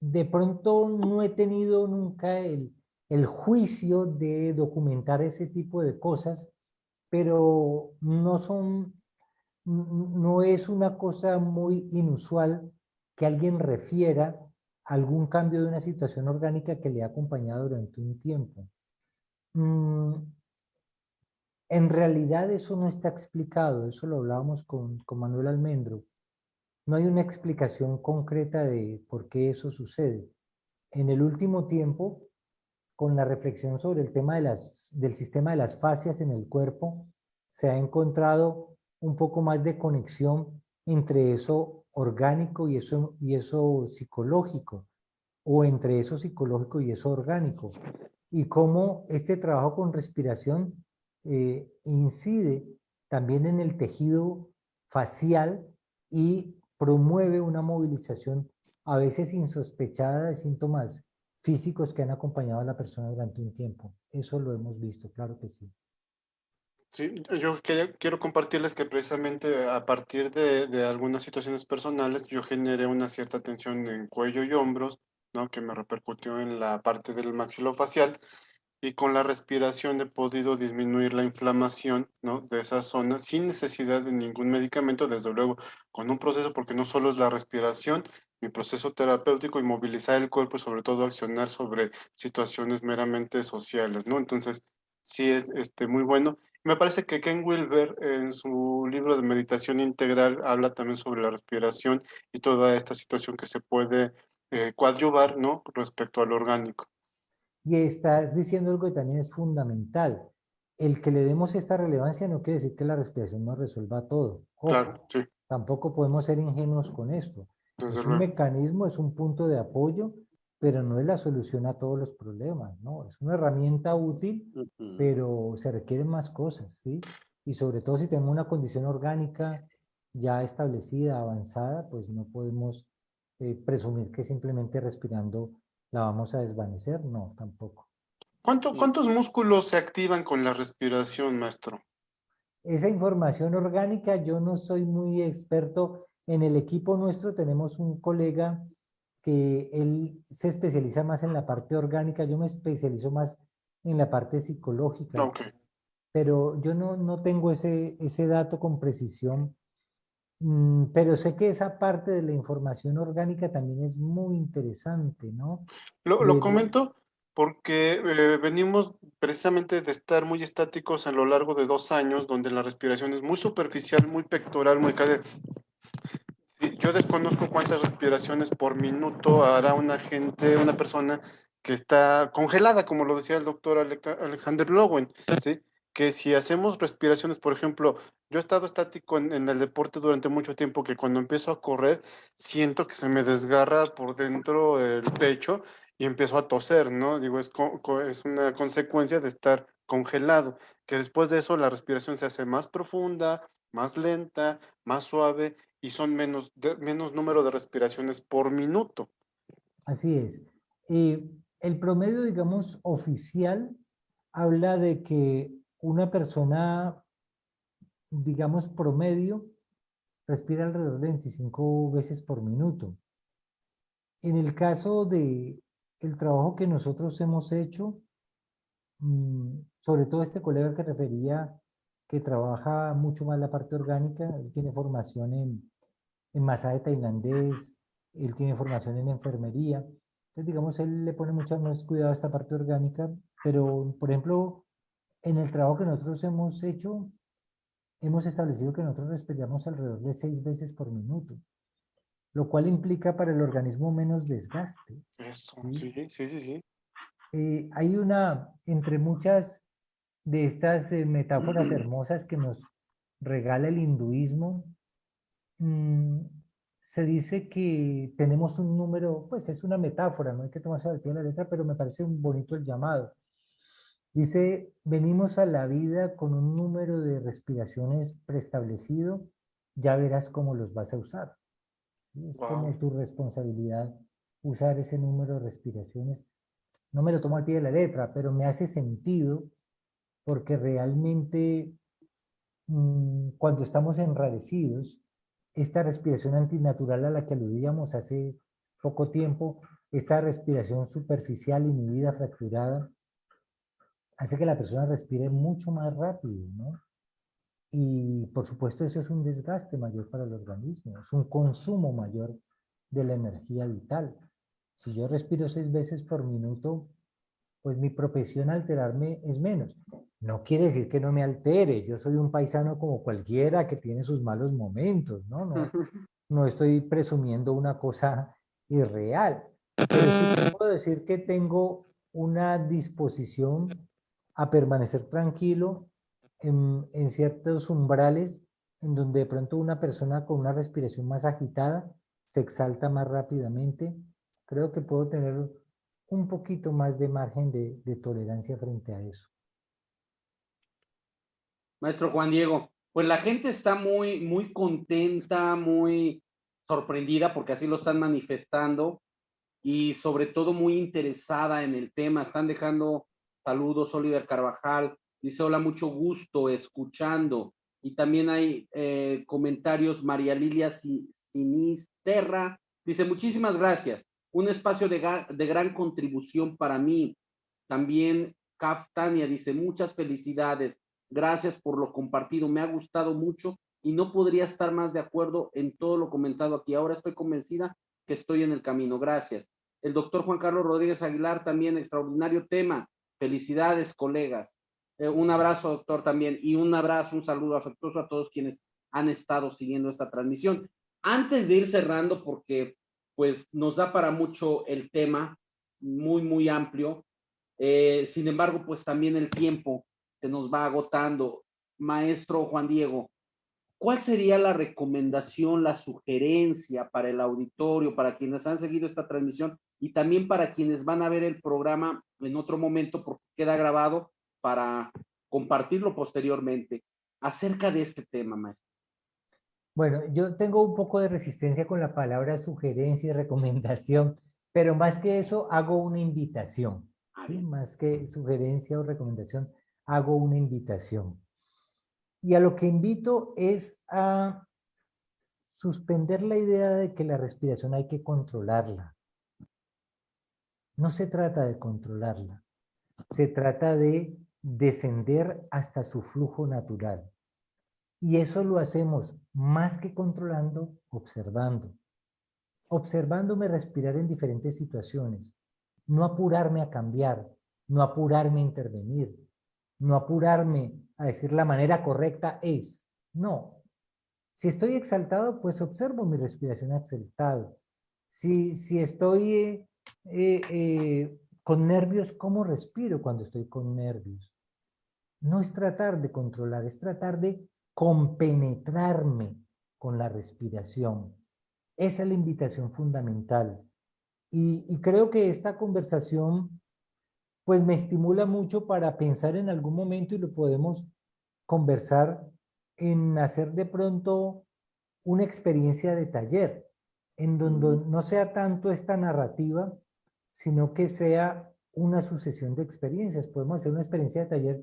C: de pronto no he tenido nunca el, el juicio de documentar ese tipo de cosas, pero no son, no es una cosa muy inusual que alguien refiera algún cambio de una situación orgánica que le ha acompañado durante un tiempo. Mm, en realidad eso no está explicado, eso lo hablábamos con, Manuel Almendro. No hay una explicación concreta de por qué eso sucede. En el último tiempo, con la reflexión sobre el tema del sistema de las fascias en el cuerpo, se ha encontrado un poco más de conexión entre eso orgánico y eso psicológico, o entre eso psicológico y eso orgánico, y cómo este trabajo con respiración eh, incide también en el tejido facial y promueve una movilización a veces insospechada de síntomas físicos que han acompañado a la persona durante un tiempo. Eso lo hemos visto, claro que sí.
B: Sí, yo quiero compartirles que precisamente a partir de, de, algunas situaciones personales yo generé una cierta tensión en cuello y hombros, ¿no? que me repercutió en la parte del maxilofacial y con la respiración he podido disminuir la inflamación ¿no? de esa zona sin necesidad de ningún medicamento, desde luego con un proceso, porque no solo es la respiración, mi proceso terapéutico y movilizar el cuerpo y sobre todo accionar sobre situaciones meramente sociales, ¿no? Entonces, sí es este, muy bueno. Me parece que Ken Wilber en su libro de meditación integral habla también sobre la respiración y toda esta situación que se puede eh, coadyuvar, ¿no? Respecto al orgánico.
C: Y estás diciendo algo que también es fundamental. El que le demos esta relevancia no quiere decir que la respiración nos resuelva todo.
B: claro, sí.
C: Tampoco podemos ser ingenuos con esto. es un mecanismo, es un punto de apoyo, pero no es la solución a todos los problemas, ¿no? Es una herramienta útil, pero se requieren más cosas, ¿sí? Y sobre todo si tenemos una condición orgánica ya establecida, avanzada, pues no podemos eh, presumir que simplemente respirando ¿La vamos a desvanecer? No, tampoco.
B: ¿Cuántos músculos se activan con la respiración, maestro?
C: Esa información orgánica, yo no soy muy experto. En el equipo nuestro tenemos un colega que él se especializa más en la parte orgánica, yo me especializo más en la parte psicológica.
B: Okay.
C: Pero yo no, no tengo ese, ese dato con precisión pero sé que esa parte de la información orgánica también es muy interesante, ¿no?
B: Lo, comento porque eh, venimos precisamente de estar muy estáticos a lo largo de dos años, donde la respiración es muy superficial, muy pectoral, muy yo desconozco cuántas respiraciones por minuto hará una gente, una persona que está congelada, como lo decía el doctor Alexander Lowen, ¿sí? Que si hacemos respiraciones, por ejemplo, yo he estado estático en, el deporte durante mucho tiempo que cuando empiezo a correr siento que se me desgarra por dentro el pecho y empiezo a toser, ¿no? Digo, es, es una consecuencia de estar congelado, que después de eso la respiración se hace más profunda, más lenta, más suave y son menos, menos número de respiraciones por minuto.
C: Así es. Eh, el promedio, digamos, oficial habla de que una persona, digamos, promedio, respira alrededor de 25 veces por minuto. En el caso de el trabajo que nosotros hemos hecho, mm, sobre todo este colega que refería que trabaja mucho más la parte orgánica, él tiene formación en, en masaje tailandés, él tiene formación en enfermería. Entonces, digamos, él le pone mucho más cuidado a esta parte orgánica, pero, por ejemplo, en el trabajo que nosotros hemos hecho, hemos establecido que nosotros respiramos alrededor de seis veces por minuto, lo cual implica para el organismo menos desgaste.
B: Eso, sí, sí, sí, sí.
C: Eh, hay una, entre muchas de estas eh, metáforas hermosas que nos regala el hinduismo, mm, se dice que tenemos un número, pues es una metáfora, no hay que tomarse al pie de la letra, pero me parece un bonito el llamado. Dice, venimos a la vida con un número de respiraciones preestablecido, ya verás cómo los vas a usar. Es como tu responsabilidad usar ese número de respiraciones. No me lo tomo al pie de la letra, pero me hace sentido porque realmente mm, cuando estamos enrarecidos, esta respiración antinatural a la que aludíamos hace poco tiempo, esta respiración superficial, inhibida, fracturada, hace que la persona respire mucho más rápido, ¿no? Y por supuesto eso es un desgaste mayor para el organismo, es un consumo mayor de la energía vital. Si yo respiro seis veces por minuto, pues mi propensión a alterarme es menos. No quiere decir que no me altere, yo soy un paisano como cualquiera que tiene sus malos momentos, ¿no? No, no estoy presumiendo una cosa irreal, pero sí puedo decir que tengo una disposición a permanecer tranquilo en, en ciertos umbrales en donde de pronto una persona con una respiración más agitada se exalta más rápidamente. Creo que puedo tener un poquito más de margen de, de tolerancia frente a eso.
A: Maestro Juan Diego, pues la gente está muy, muy contenta, muy sorprendida porque así lo están manifestando y sobre todo muy interesada en el tema. Están dejando saludos, Oliver Carvajal, dice hola, mucho gusto escuchando. Y también hay eh, comentarios, María Lilia Sinisterra, dice muchísimas gracias, un espacio de, de gran contribución para mí. También Caftania dice muchas felicidades, Gracias por lo compartido, me ha gustado mucho y no podría estar más de acuerdo en todo lo comentado aquí. Ahora estoy convencida que estoy en el camino. Gracias. El doctor Juan Carlos Rodríguez Aguilar, también extraordinario tema. Felicidades, colegas. Eh, un abrazo, doctor, también, y un abrazo, un saludo afectuoso a todos quienes han estado siguiendo esta transmisión. Antes de ir cerrando, porque pues nos da para mucho el tema, muy, muy amplio. Eh, sin embargo, pues también el tiempo se nos va agotando. Maestro Juan Diego, ¿cuál sería la recomendación, la sugerencia para el auditorio, para quienes han seguido esta transmisión y también para quienes van a ver el programa en otro momento porque queda grabado para compartirlo posteriormente acerca de este tema, maestro?
C: Bueno, yo tengo un poco de resistencia con la palabra sugerencia y recomendación, pero más que eso hago una invitación, ¿sí? más que sugerencia o recomendación hago una invitación. Y a lo que invito es a suspender la idea de que la respiración hay que controlarla. No se trata de controlarla, se trata de descender hasta su flujo natural. Y eso lo hacemos más que controlando, observando. Observándome respirar en diferentes situaciones. No apurarme a cambiar, no apurarme a intervenir, no apurarme a decir la manera correcta es. No. Si estoy exaltado, pues observo mi respiración exaltado. Si, si estoy eh, eh, con nervios, ¿cómo respiro cuando estoy con nervios? No es tratar de controlar, es tratar de compenetrarme con la respiración. Esa es la invitación fundamental. Y, y creo que esta conversación pues me estimula mucho para pensar en algún momento y lo podemos conversar en hacer de pronto una experiencia de taller, en donde no sea tanto esta narrativa, sino que sea una sucesión de experiencias. Podemos hacer una experiencia de taller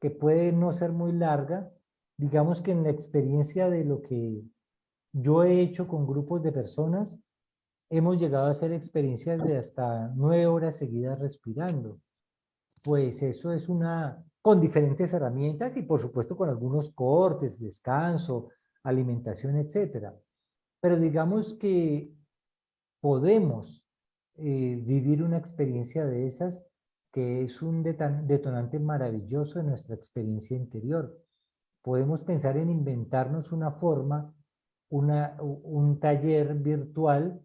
C: que puede no ser muy larga, digamos que en la experiencia de lo que yo he hecho con grupos de personas, hemos llegado a hacer experiencias de hasta nueve horas seguidas respirando pues eso es una, con diferentes herramientas y por supuesto con algunos cortes, descanso, alimentación, etcétera. Pero digamos que podemos eh, vivir una experiencia de esas que es un detonante maravilloso de nuestra experiencia interior. Podemos pensar en inventarnos una forma, un taller virtual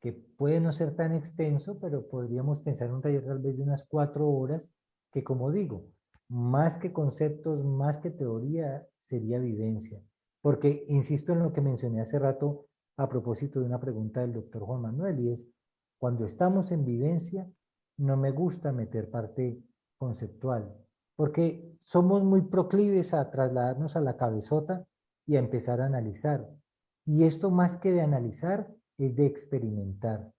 C: que puede no ser tan extenso, pero podríamos pensar en un taller tal vez de unas cuatro horas, que como digo, más que conceptos, más que teoría, sería vivencia. Porque insisto en lo que mencioné hace rato a propósito de una pregunta del doctor Juan Manuel, y es, cuando estamos en vivencia, no me gusta meter parte conceptual, porque somos muy proclives a trasladarnos a la cabezota y a empezar a analizar. Y esto más que de analizar, es de experimentar.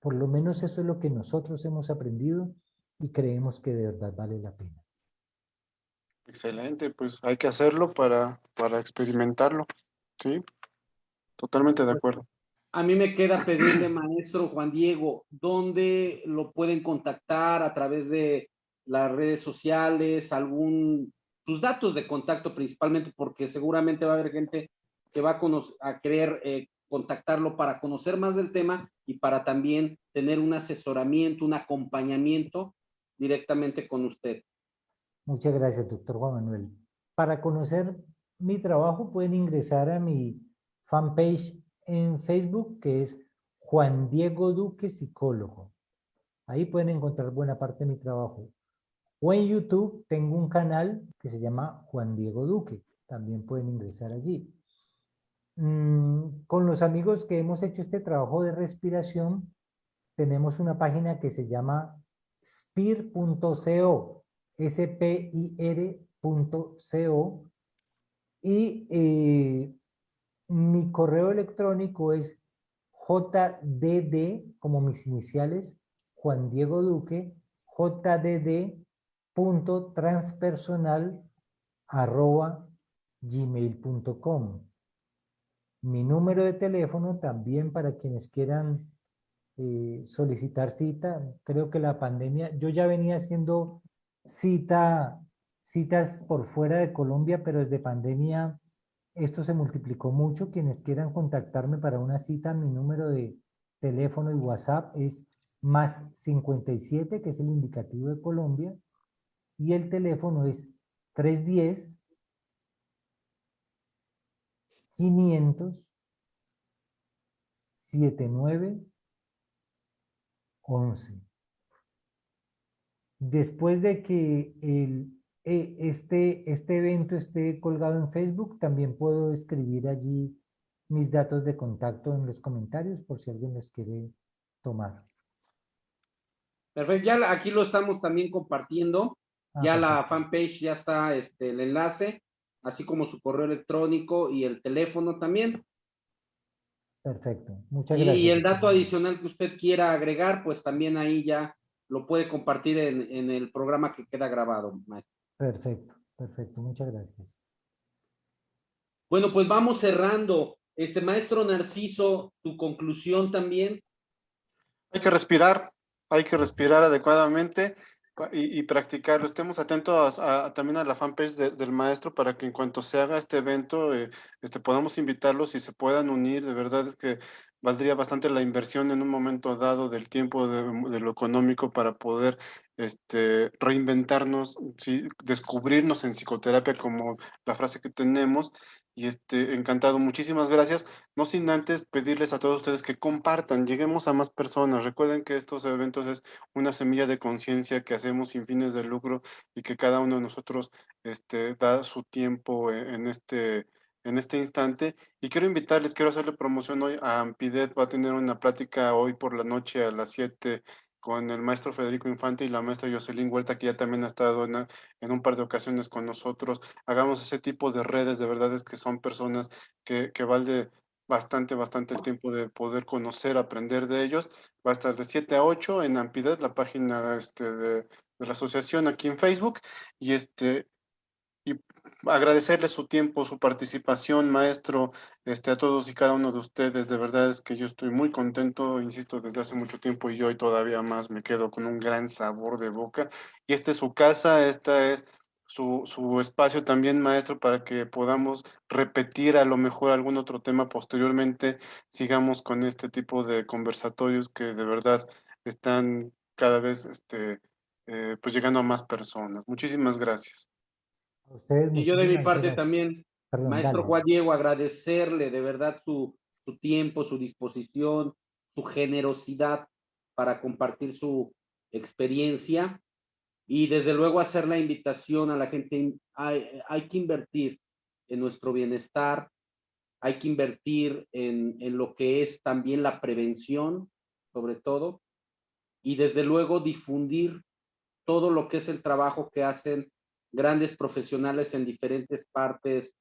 C: Por lo menos eso es lo que nosotros hemos aprendido y creemos que de verdad vale la pena.
B: Excelente, pues hay que hacerlo para, para experimentarlo, ¿sí? Totalmente de acuerdo.
A: A mí me queda pedirle, maestro Juan Diego, ¿dónde lo pueden contactar a través de las redes sociales, algún, sus datos de contacto principalmente, porque seguramente va a haber gente que va a, a querer eh, contactarlo para conocer más del tema y para también tener un asesoramiento, un acompañamiento directamente con usted.
C: Muchas gracias, doctor Juan Manuel. Para conocer mi trabajo pueden ingresar a mi fanpage en Facebook, que es Juan Diego Duque Psicólogo. Ahí pueden encontrar buena parte de mi trabajo. O en YouTube tengo un canal que se llama Juan Diego Duque. También pueden ingresar allí. Mm, con los amigos que hemos hecho este trabajo de respiración, tenemos una página que se llama spir.co, spir.co, y eh, mi correo electrónico es jdd, como mis iniciales, Juan Diego Duque, jdd.transpersonal arroba gmail.com. Mi número de teléfono también para quienes quieran eh, solicitar cita. Creo que la pandemia, yo ya venía haciendo cita, citas por fuera de Colombia, pero desde pandemia esto se multiplicó mucho. Quienes quieran contactarme para una cita, mi número de teléfono y WhatsApp es más 57, que es el indicativo de Colombia, y el teléfono es 310 500 79 11. Después de que el, e, este, este evento esté colgado en Facebook, también puedo escribir allí mis datos de contacto en los comentarios por si alguien los quiere tomar.
A: Perfecto, ya aquí lo estamos también compartiendo. Ah, ya la fanpage ya está este, el enlace así como su correo electrónico y el teléfono también.
C: Perfecto, muchas gracias.
A: Y el dato adicional que usted quiera agregar, pues también ahí ya lo puede compartir en, el programa que queda grabado.
C: Perfecto, perfecto, muchas gracias.
A: Bueno, pues vamos cerrando. Este maestro Narciso, tu conclusión también.
B: Hay que respirar, hay que respirar adecuadamente y, practicarlo. Estemos atentos también a la fanpage del maestro para que en cuanto se haga este evento, eh, este, podamos invitarlos y se puedan unir. De verdad es que valdría bastante la inversión en un momento dado del tiempo, de, lo económico para poder este, reinventarnos, descubrirnos en psicoterapia como la frase que tenemos y este, encantado. Muchísimas gracias. No sin antes pedirles a todos ustedes que compartan, lleguemos a más personas. Recuerden que estos eventos es una semilla de conciencia que hacemos sin fines de lucro y que cada uno de nosotros este, da su tiempo e, en este, en este instante. Y quiero invitarles, quiero hacerle promoción hoy a Ampidet. Va a tener una plática hoy por la noche a las 7 con el maestro Federico Infante y la maestra Jocelyn Huerta, que ya también ha estado en, en, un par de ocasiones con nosotros. Hagamos ese tipo de redes, de verdad es que son personas que, que bastante, bastante el tiempo de poder conocer, aprender de ellos. Va a estar de 7 a 8 en Ampidet, la página este, de, de la asociación aquí en Facebook. Y este, agradecerle su tiempo, su participación, maestro, este, a todos y cada uno de ustedes. De verdad es que yo estoy muy contento, insisto, desde hace mucho tiempo y hoy todavía más me quedo con un gran sabor de boca. Y esta es su casa, esta es su, su, espacio también, maestro, para que podamos repetir a lo mejor algún otro tema posteriormente, sigamos con este tipo de conversatorios que de verdad están cada vez este, eh, pues llegando a más personas. Muchísimas gracias.
A: Y yo de mi parte también, maestro Juan Diego, agradecerle de verdad su, su tiempo, su disposición, su generosidad para compartir su experiencia y desde luego hacer la invitación a la gente, hay, hay que invertir en nuestro bienestar, hay que invertir en, en, lo que es también la prevención, sobre todo, y desde luego difundir todo lo que es el trabajo que hacen grandes profesionales en diferentes partes,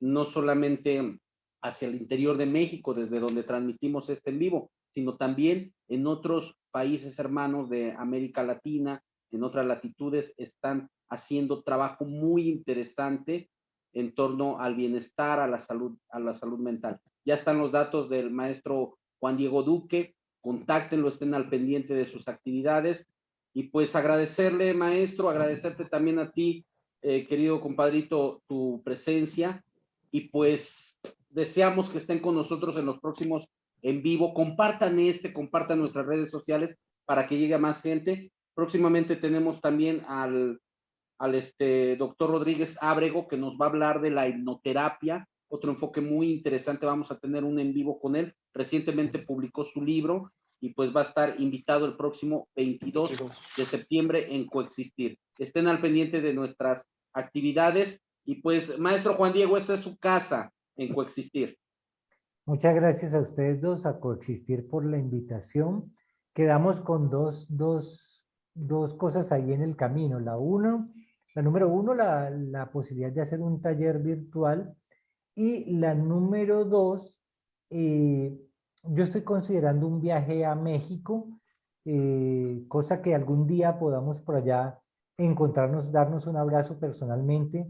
A: no solamente hacia el interior de México, desde donde transmitimos este en vivo, sino también en otros países hermanos de América Latina, en otras latitudes están haciendo trabajo muy interesante en torno al bienestar, a la salud, a la salud mental. Ya están los datos del maestro Juan Diego Duque, contáctenlo, estén al pendiente de sus actividades y pues agradecerle, maestro, agradecerte también a ti, eh, querido compadrito, tu presencia. Y pues deseamos que estén con nosotros en los próximos en vivo, compartan este, compartan nuestras redes sociales para que llegue a más gente. Próximamente tenemos también al, al este, doctor Rodríguez Ábrego, que nos va a hablar de la hipnoterapia, otro enfoque muy interesante, vamos a tener un en vivo con él. Recientemente publicó su libro y pues va a estar invitado el próximo 22 de septiembre en Coexistir. Estén al pendiente de nuestras actividades y pues, maestro Juan Diego, esta es su casa en Coexistir.
C: Muchas gracias a ustedes dos, a Coexistir por la invitación. Quedamos con dos, dos dos cosas ahí en el camino. La uno, la número uno, la, la posibilidad de hacer un taller virtual. Y la número dos, eh, yo estoy considerando un viaje a México, eh, cosa que algún día podamos por allá encontrarnos, darnos un abrazo personalmente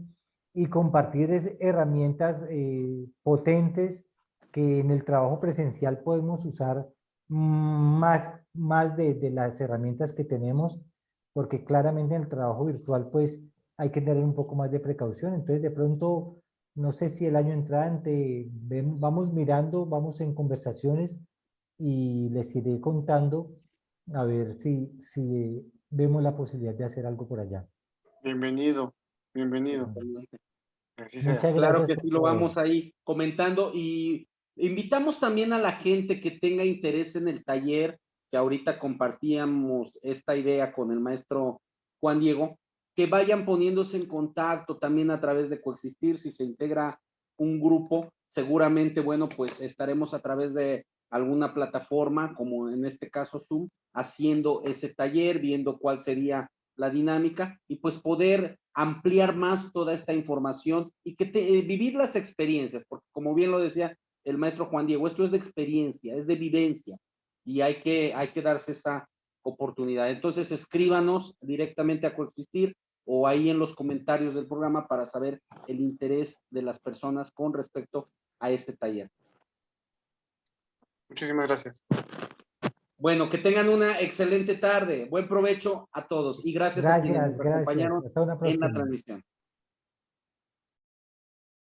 C: y compartir herramientas eh, potentes que en el trabajo presencial podemos usar más, más de, las herramientas que tenemos, porque claramente en el trabajo virtual pues hay que tener un poco más de precaución. Entonces de pronto, no sé si el año entrante vamos mirando, vamos en conversaciones y les iré contando a ver si, si vemos la posibilidad de hacer algo por allá.
B: Bienvenido, bienvenido.
A: Claro que sí, lo vamos ahí comentando y Invitamos también a la gente que tenga interés en el taller, que ahorita compartíamos esta idea con el maestro Juan Diego, que vayan poniéndose en contacto también a través de Coexistir, si se integra un grupo, seguramente, bueno, pues estaremos a través de alguna plataforma, como en este caso Zoom, haciendo ese taller, viendo cuál sería la dinámica y pues poder ampliar más toda esta información y que eh, vivir las experiencias, porque como bien lo decía el maestro Juan Diego, esto es de experiencia, es de vivencia y hay que, hay que darse esa oportunidad. Entonces escríbanos directamente a Coexistir o ahí en los comentarios del programa para saber el interés de las personas con respecto a este taller.
B: Muchísimas gracias.
A: Bueno, que tengan una excelente tarde. Buen provecho a todos y gracias,
C: gracias
A: a quienes nos
C: gracias.
A: acompañaron en la transmisión.